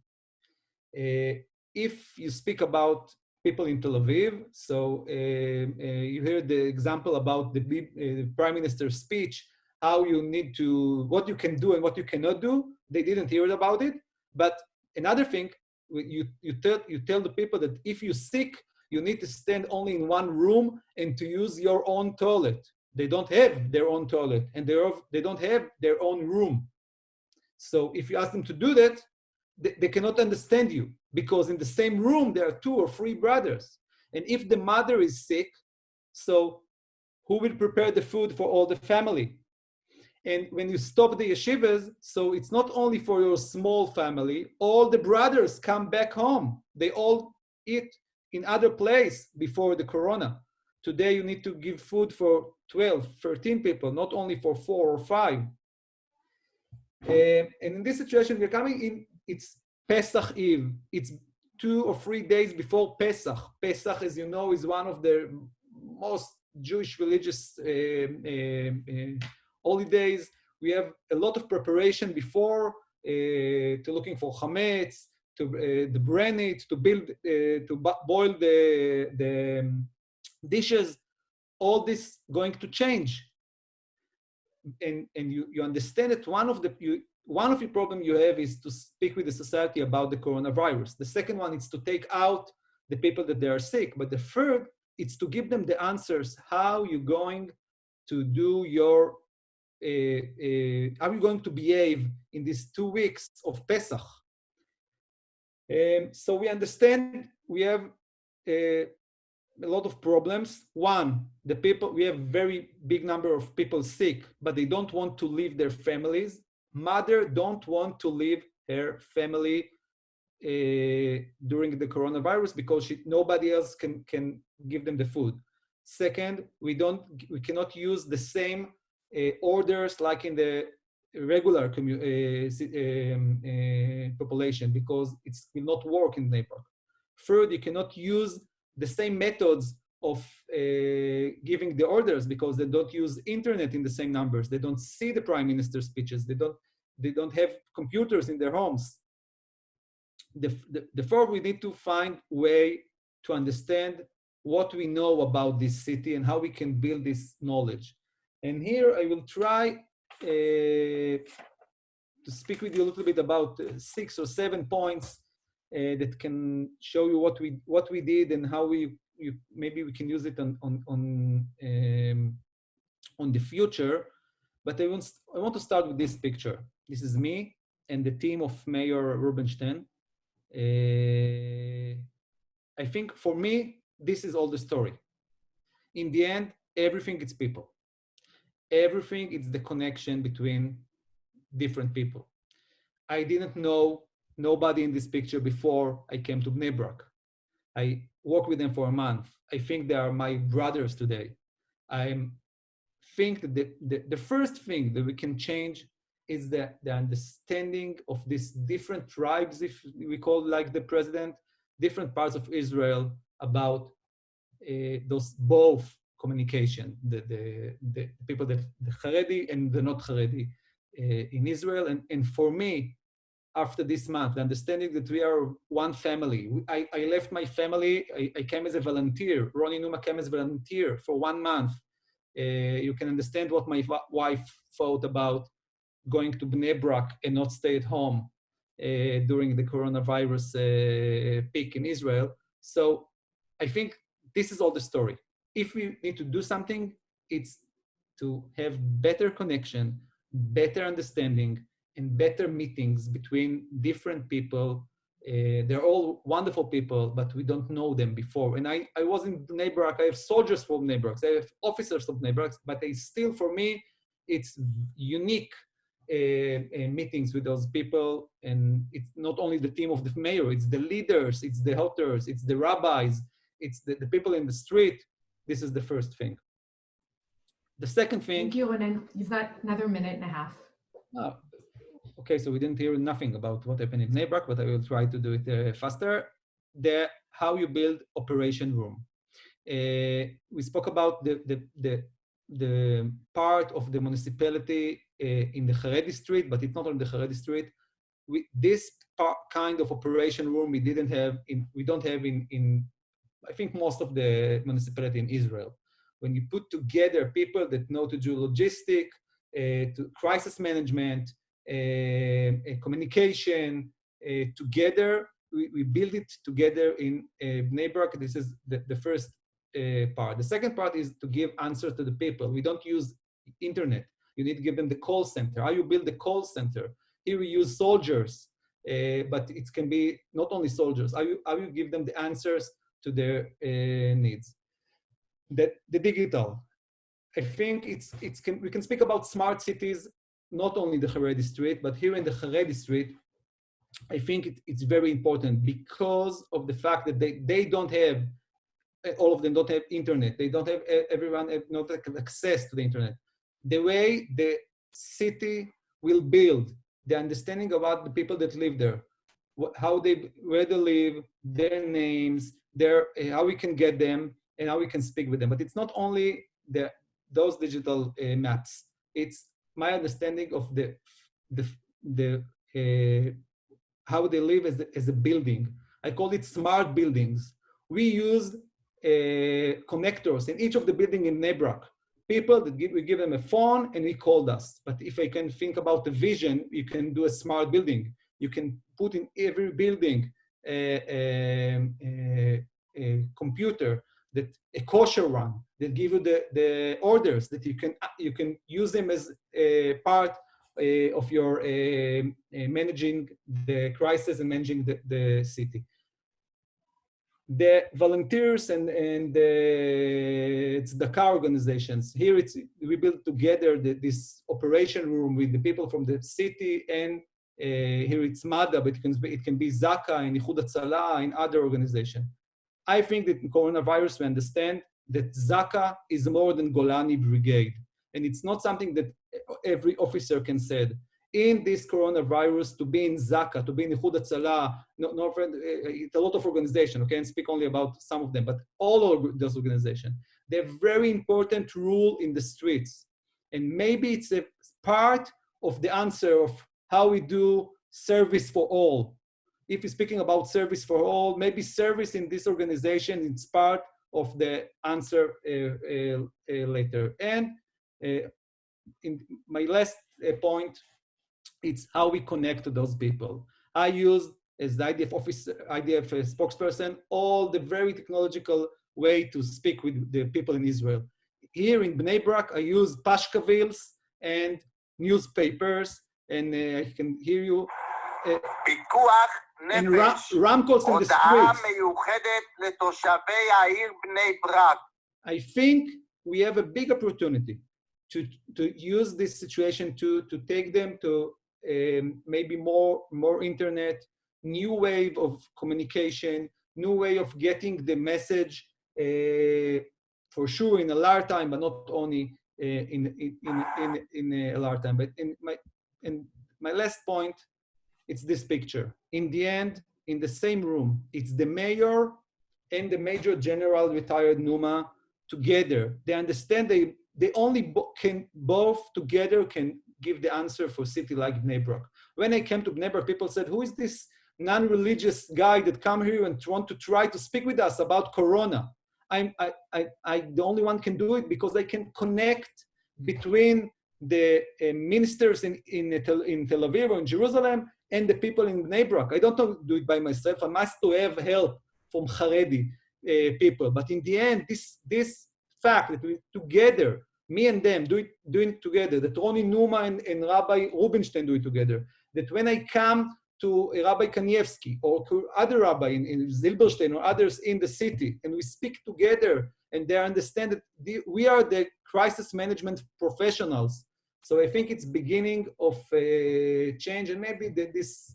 Uh, if you speak about people in Tel Aviv, so uh, uh, you heard the example about the uh, prime minister's speech, how you need to, what you can do and what you cannot do. They didn't hear about it. But another thing, you, you, tell, you tell the people that if you're sick, you need to stand only in one room and to use your own toilet. They don't have their own toilet and they're, don't have their own room. So if you ask them to do that, they, they cannot understand you because in the same room there are two or three brothers. And if the mother is sick, so who will prepare the food for all the family? And when you stop the yeshivas, so it's not only for your small family, all the brothers come back home. They all eat in other place before the corona. Today you need to give food for 12, 13 people, not only for four or five. Uh, and in this situation, we're coming in, it's Pesach Eve. It's two or three days before Pesach. Pesach, as you know, is one of the most Jewish religious uh, uh holidays. We have a lot of preparation before uh, to looking for chametz, to uh, the brand it, to build, uh, to boil the, the um, dishes. All this going to change. And, and you, you understand that one of the, you, one of the problem you have is to speak with the society about the coronavirus. The second one is to take out the people that they are sick. But the third, it's to give them the answers. How you going to do your uh, uh, are you going to behave in these two weeks of Pesach? Um, so we understand we have uh, a lot of problems. One, the people, we have very big number of people sick, but they don't want to leave their families. Mother don't want to leave her family uh, during the coronavirus because she, nobody else can, can give them the food. Second, we don't, we cannot use the same uh, orders like in the regular uh, um, uh, population because it will not work in Bnei Brak. Third, you cannot use the same methods of uh, giving the orders because they don't use internet in the same numbers. They don't see the prime minister's speeches. They don't, they don't have computers in their homes. The, the, therefore, we need to find way to understand what we know about this city and how we can build this knowledge. And here I will try to speak with you a little bit about uh, six or seven points uh, that can show you what we what we did and how we you, maybe we can use it on on on um, on the future. But I want I want to start with this picture. This is me and the team of Mayor Rubinstein. Uh, I think for me this is all the story. In the end, everything is people everything is the connection between different people. I didn't know nobody in this picture before I came to Bnei Brak. I worked with them for a month. I think they are my brothers today. I think that the, the, the first thing that we can change is the, the understanding of these different tribes, if we call like the president, different parts of Israel about uh, those both communication, the, the, the people that the Haredi and the not Haredi uh, in Israel. And, and for me, after this month, understanding that we are one family. I, I left my family, I, I, came as a volunteer. Ronnie Numa came as a volunteer for one month. Uh, you can understand what my wife thought about going to Bnei Brak and not stay at home uh, during the coronavirus uh, peak in Israel. So I think this is all the story. If we need to do something, it's to have better connection, better understanding, and better meetings between different people. Uh, they're all wonderful people, but we don't know them before. And I, I was in Brak, I have soldiers from Brak, I have officers of Bnei Brak, but they still, for me, it's unique uh, uh, meetings with those people. And it's not only the team of the mayor, it's the leaders, it's the helpers, it's the rabbis, it's the, the people in the street. This is the first thing. The second thing. Thank you, Ronen. You've got another minute and a half. Uh, okay, so we didn't hear nothing about what happened in Bnei Brak, but I will try to do it uh, faster. The how you build operation room. Uh, we spoke about the, the, the, the part of the municipality uh, in the Haredi street, but it's not on the Haredi street. We, this part, kind of operation room we didn't have in, we don't have in, in, I think most of the municipality in Israel when you put together people that know to do logistic, uh, to crisis management, uh, communication, uh, together, we, we build it together in uh, Bnei This is the, the first uh, part. The second part is to give answers to the people. We don't use internet. You need to give them the call center. How you build the call center? Here we use soldiers, uh, but it can be not only soldiers. How you, how you give them the answers to their uh, needs the, the digital. I think it's, it's can, we can speak about smart cities, not only the Haredi street, but here in the Haredi street, I think it, it's very important because of the fact that they, they don't have, all of them don't have internet. They don't have, everyone have not access to the internet. The way the city will build the understanding about the people that live there, how they, where they live, their names, their, how we can get them, and how we can speak with them. But it's not only the, those digital uh, maps. It's my understanding of the, the, the uh, how they live as, as a building. I call it smart buildings. We use uh, connectors in each of the building in Bnei Brak. People that give, we give them a phone and he called us. But if I can think about the vision, you can do a smart building. You can put in every building a, a, a, a computer that a kosher run that give you the, the orders that you can you can use them as a part uh, of your uh, uh, managing the crisis and managing the, the city. The volunteers and, and the, it's the car organizations. Here it's, we built together the, this operation room with the people from the city and Uh, here it's MADA, but it can, be, it can be Zaka and Ichud Hatzala and other organizations. I think that in coronavirus, we understand that Zaka is more than Golani Brigade. And it's not something that every officer can say. In this coronavirus, to be in Zaka, to be in Ichud Hatzala, no, no, uh, it's a lot of organizations, okay, and speak only about some of them, but all of those organizations, they have very important role in the streets. And maybe it's a part of the answer of how we do service for all if you're speaking about service for all, maybe service in this organization is part of the answer uh, uh, uh, later. And uh, in my last uh, point, it's how we connect to those people. I use as the IDF officer, IDF spokesperson, all the very technological way to speak with the people in Israel. Here in Bnei Brak, I use pashkavils and newspapers, and uh, I can hear you. Uh, and Ram, Ramcos in the streets. I think we have a big opportunity to, to use this situation to, to take them to um, maybe more, more internet, new wave of communication, new way of getting the message uh, for sure in a large time, but not only uh, in, in, in, in, in a large time, but in my, in my last point it's this picture. In the end, in the same room, it's the mayor and the major general retired Numa together. They understand they, they only bo can both together can give the answer for city like Bnei Brak. When I came to Bnei Brak, people said, who is this non-religious guy that come here and want to try to speak with us about Corona? I'm, I, I, I, the only one can do it because I can connect mm. between the uh, ministers in, in, in Tel Aviv or in Jerusalem and the people in Bnei Brak. I don't do it by myself. I must to have help from Haredi. uh, people. But in the end, this, this fact that we together, me and them, do it, doing it together, that Ronnie Numa and, and Rabbi Rubinstein do it together, that when I come to Rabbi Kanievsky or to other rabbi in, in Zilberstein or others in the city, and we speak together and they understand that the, we are the crisis management professionals. So I think it's beginning of a change and maybe the, this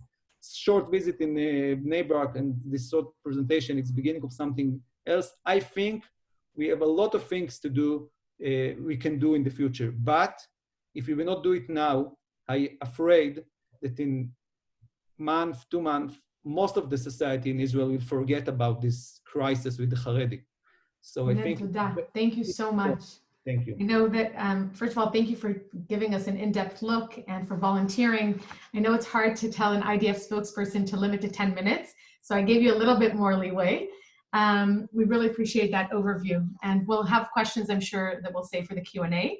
short visit in uh, Bnei Brak and this short presentation, it's beginning of something else. I think we have a lot of things to do, uh, we can do in the future. But if we will not do it now, I'm afraid that in month, two months, most of the society in Israel will forget about this crisis with the Haredi. So I think. Thank you so much. Thank you. I know that, um, first of all, thank you for giving us an in-depth look and for volunteering. I know it's hard to tell an IDF spokesperson to limit to 10 minutes, so I gave you a little bit more leeway. Um, we really appreciate that overview and we'll have questions I'm sure that we'll save for the Q&A.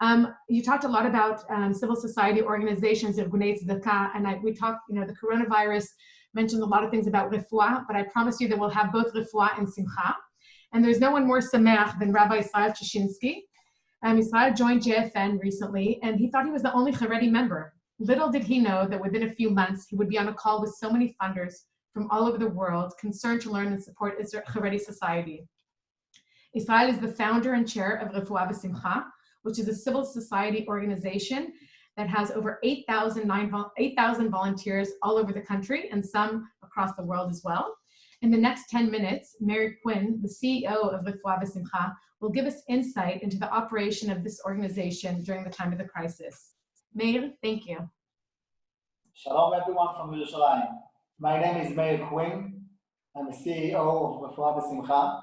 Um, you talked a lot about um, civil society organizations, Irgunei Tzedakah, and I, we talked, you know, the coronavirus mentioned a lot of things about refuah, but I promise you that we'll have both refuah and simcha. And there's no one more sameach than Rabbi Israel Chashinsky. Um, Israel joined JFN recently, and he thought he was the only Haredi member. Little did he know that within a few months, he would be on a call with so many funders from all over the world concerned to learn and support Israel Haredi society. Israel is the founder and chair of Refuah V'Simcha, which is a civil society organization that has over 8,000 8, volunteers all over the country and some across the world as well. In the next 10 minutes, Meir Quinn, the CEO of Refuah V'Simcha, will give us insight into the operation of this organization during the time of the crisis. Meir, thank you. Shalom everyone from Yerushalayim. My name is Meir Quinn. I'm the CEO of Refuah V'Simcha.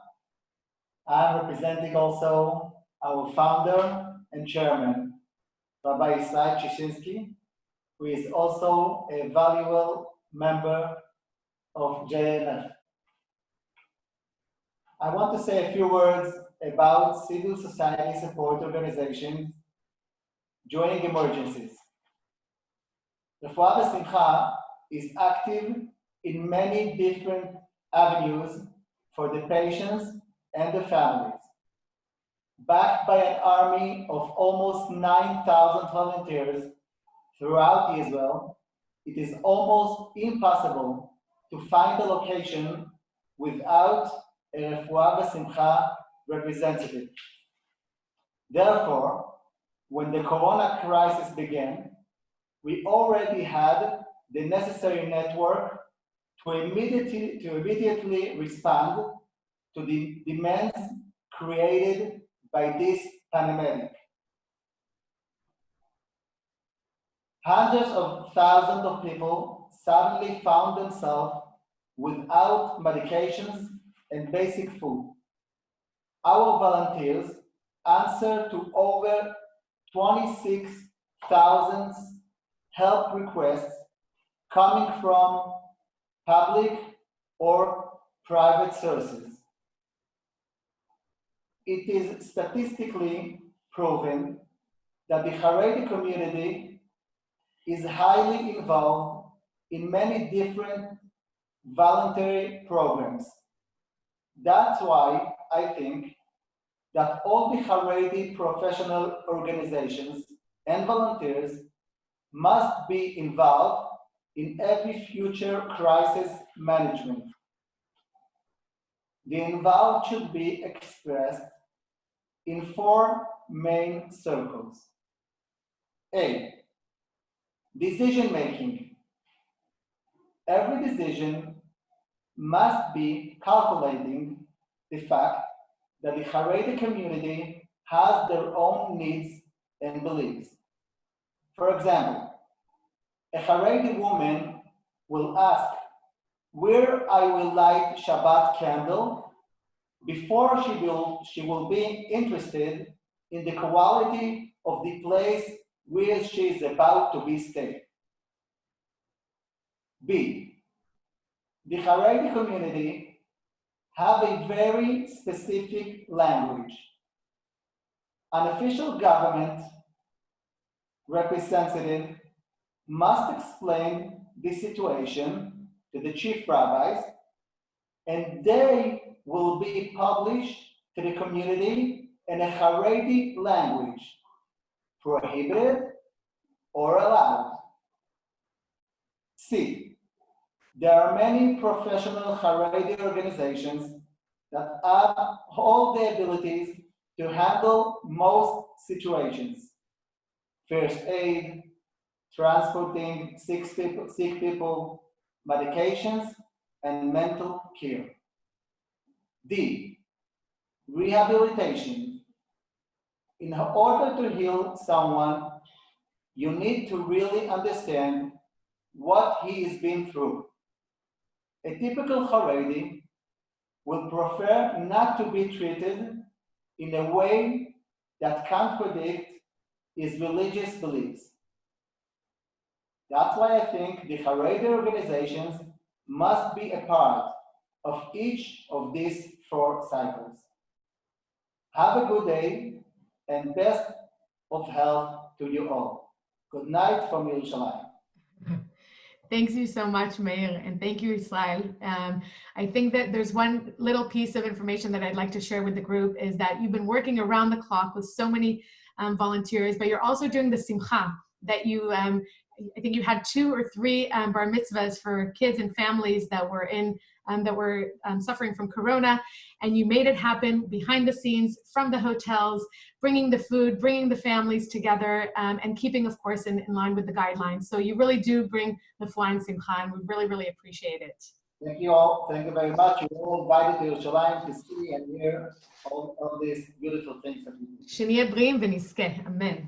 I'm representing also our founder and chairman, Rabbi Israel Chashinsky, who is also a valuable member of JNF. I want to say a few words about civil society support organizations during emergencies. Refuah V'Simcha is active in many different avenues for the patients and the families. Backed by an army of almost 9,000 volunteers throughout Israel, it is almost impossible to find a location without Simcha representative. Therefore, when the corona crisis began, we already had the necessary network to immediately, to immediately respond to the demands created by this pandemic. Hundreds of thousands of people suddenly found themselves without medications and basic food. Our volunteers answered to over 26,000 help requests coming from public or private sources. It is statistically proven that the Haredi community is highly involved in many different voluntary programs. That's why I think that all the Haredi professional organizations and volunteers must be involved in every future crisis management. The involved should be expressed in four main circles. A, decision making. Every decision must be calculating the fact that the Haredi community has their own needs and beliefs. For example, a Haredi woman will ask where I will light Shabbat candle before she will, she will be interested in the quality of the place where she is about to be staying. B, the Haredi community have a very specific language. An official government representative must explain the situation to the chief rabbis and they will be published to the community in a Haredi language, prohibited or allowed. C. There are many professional Haredi organizations that have all the abilities to handle most situations. First aid, transporting sick people, sick people, medications, and mental care. D, rehabilitation. In order to heal someone, you need to really understand what he has been through. A typical Haredi will prefer not to be treated in a way that contradict his religious beliefs. That's why I think the Haredi organizations must be a part of each of these four cycles. Have a good day and best of health to you all. Good night from Yerushalayim. Thanks you so much, Meir, and thank you, Israel. Um, I think that there's one little piece of information that I'd like to share with the group is that you've been working around the clock with so many um, volunteers, but you're also doing the simcha that you, um, I think you had two or three um, bar mitzvahs for kids and families that were in um, that were um, suffering from corona. And you made it happen behind the scenes from the hotels bringing the food bringing the families together um, and keeping of course in, in, line with the guidelines. So you really do bring the flying Simcha and we really really appreciate it. Thank you all. Thank you very much. You're all invited to Yerushalayim to see and hear all, all these beautiful things that we do. Amen.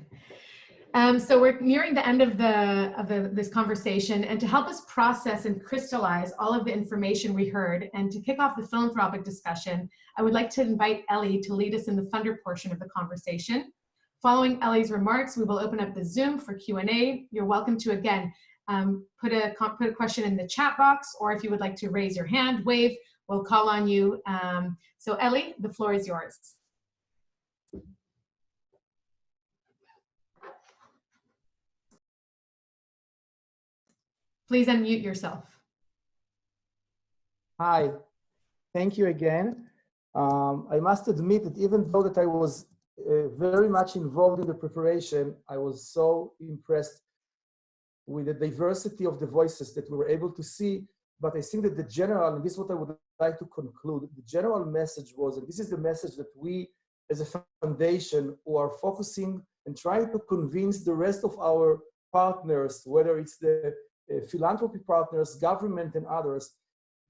Um, so we're nearing the end of the of the, this conversation, and to help us process and crystallize all of the information we heard, and to kick off the philanthropic discussion, I would like to invite Ellie to lead us in the funder portion of the conversation. Following Ellie's remarks, we will open up the Zoom for Q&A. You're welcome to, again, um, put, a, put a question in the chat box, or if you would like to raise your hand, wave, we'll call on you. Um, so Ellie, the floor is yours. Please unmute yourself. Hi, thank you again. Um, I must admit that even though that I was uh, very much involved in the preparation, I was so impressed with the diversity of the voices that we were able to see. But I think that the general, and this is what I would like to conclude, the general message was, and this is the message that we as a foundation who are focusing and trying to convince the rest of our partners, whether it's the Uh, philanthropy partners, government and others,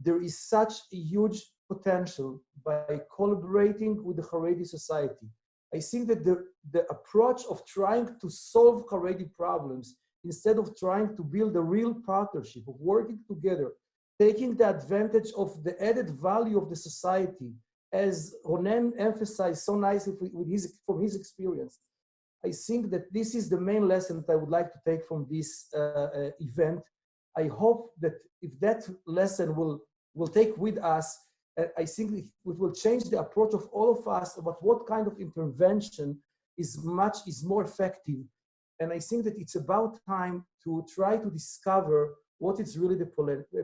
there is such a huge potential by collaborating with the Haredi society. I think that the, the approach of trying to solve Haredi problems instead of trying to build a real partnership of working together, taking the advantage of the added value of the society, as Ronen emphasized so nicely his, from his experience. I think that this is the main lesson that I would like to take from this uh, uh, event. I hope that if that lesson will, will take with us, uh, I think it will change the approach of all of us about what kind of intervention is much, is more effective. And I think that it's about time to try to discover what is really the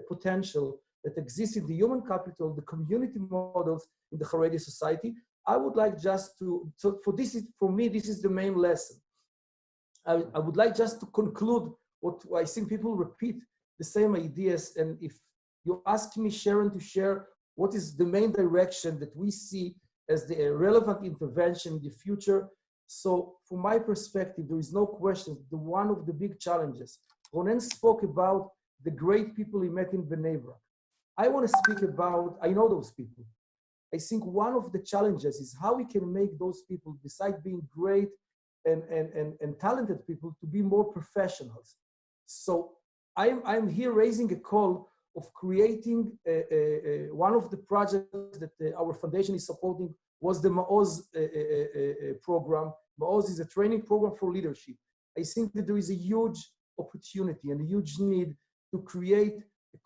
potential that exists in the human capital, the community models in the Haredi society, I would like just to, so for this is, for me, this is the main lesson. I, I would like just to conclude what I think people repeat the same ideas. And if you ask me, Sharon, to share what is the main direction that we see as the relevant intervention in the future. So from my perspective, there is no question the one of the big challenges. Ronen spoke about the great people he met in Bnei. I want to speak about, I know those people. I think one of the challenges is how we can make those people, besides being great and, and, and, and talented people, to be more professionals. So I'm, I'm here raising a call of creating a, a, a, one of the projects that uh, our foundation is supporting was the Maoz uh, uh, program. Maoz is a training program for leadership. I think that there is a huge opportunity and a huge need to create,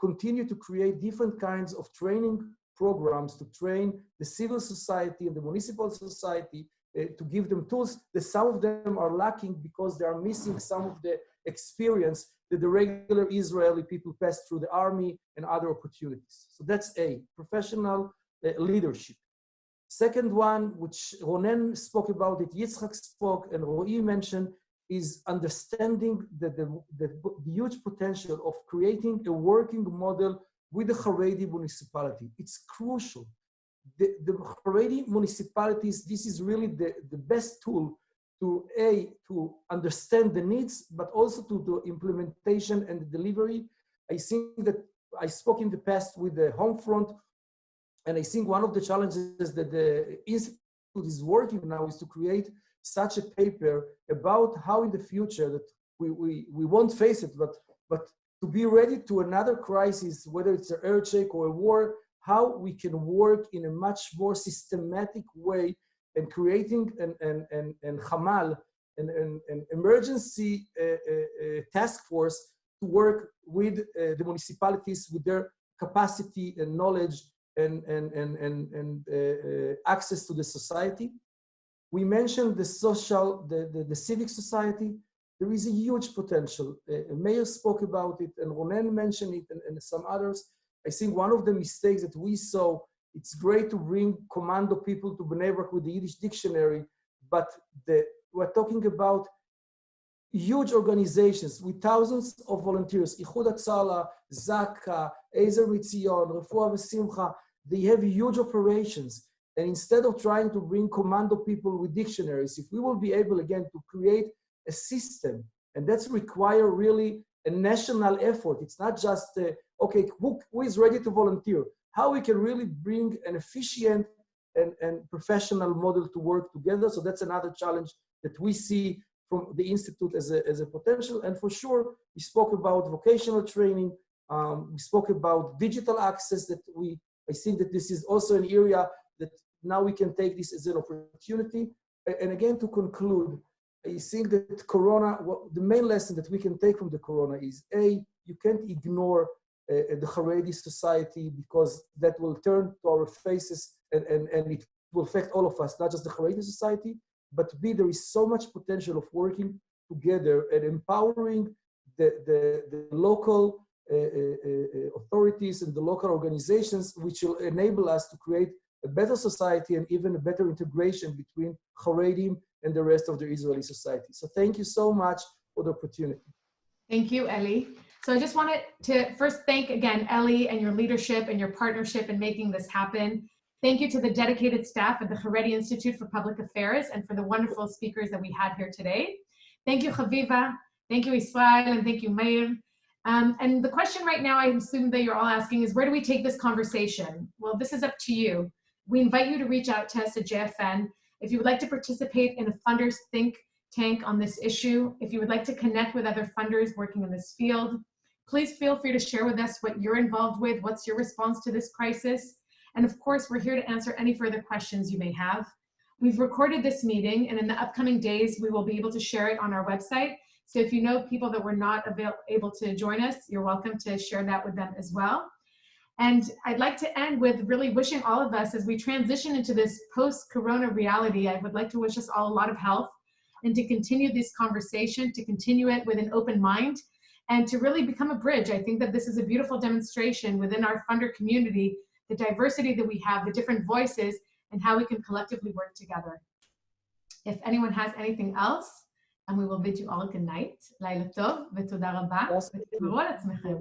continue to create different kinds of training programs to train the civil society and the municipal society uh, to give them tools that some of them are lacking because they are missing some of the experience that the regular Israeli people pass through the army and other opportunities. So that's A, professional uh, leadership. Second one, which Ronen spoke about it, Yitzhak spoke, and Roy mentioned, is understanding the, the, the huge potential of creating a working model with the Haredi municipality. It's crucial. The, the Haredi municipalities, this is really the, the best tool to A, to understand the needs, but also to the implementation and the delivery. I think that I spoke in the past with the home front, and I think one of the challenges that the Institute is working now is to create such a paper about how in the future that we, we, we won't face it, but, but to be ready to another crisis, whether it's an earthquake or a war, how we can work in a much more systematic way and creating an, an, an, an Hamal, an, an, an emergency uh, uh, uh, task force to work with uh, the municipalities with their capacity and knowledge and, and, and, and, and uh, uh, access to the society. We mentioned the social, the, the, the, civic society. There is a huge potential. Uh, Meir spoke about it and Ronen mentioned it and, and some others. I think one of the mistakes that we saw, it's great to bring commando people to Bnei with the Yiddish dictionary, but the, we're talking about huge organizations with thousands of volunteers, Ichud Hatzalah, Zaka, Ezer Mitzion, Refuah V'Simcha, they have huge operations. And instead of trying to bring commando people with dictionaries, if we will be able again to create a system, and that's require really a national effort. It's not just, uh, okay, who, who is ready to volunteer? How we can really bring an efficient and, and professional model to work together. So that's another challenge that we see from the Institute as a, as a potential. And for sure, we spoke about vocational training. Um, we spoke about digital access that we, I think that this is also an area that now we can take this as an opportunity. And again, to conclude, I think that Corona, the main lesson that we can take from the Corona is A, you can't ignore uh, the Haredi society because that will turn to our faces and, and, and it will affect all of us, not just the Haredi society, but B, there is so much potential of working together and empowering the, the, the local uh, uh, uh authorities and the local organizations, which will enable us to create a better society and even a better integration between Haredim and the rest of the Israeli society. So thank you so much for the opportunity. Thank you, Ellie. So I just wanted to first thank again, Ellie and your leadership and your partnership in making this happen. Thank you to the dedicated staff at the Haredi Institute for Public Affairs and for the wonderful speakers that we had here today. Thank you, Chaviva. Thank you, Israel, and thank you, Meir. Um, and the question right now, I assume that you're all asking is, where do we take this conversation? Well, this is up to you. We invite you to reach out to us at JFN. If you would like to participate in a funders think tank on this issue, if you would like to connect with other funders working in this field, please feel free to share with us what you're involved with, what's your response to this crisis. And of course, we're here to answer any further questions you may have. We've recorded this meeting and in the upcoming days, we will be able to share it on our website. So if you know people that were not able to join us, you're welcome to share that with them as well. And I'd like to end with really wishing all of us as we transition into this post-corona reality, I would like to wish us all a lot of health and to continue this conversation, to continue it with an open mind and to really become a bridge. I think that this is a beautiful demonstration within our funder community, the diversity that we have, the different voices, and how we can collectively work together. If anyone has anything else, and we will bid you all a good night. לילה טוב ותודה רבה, ותשמרו על עצמכם.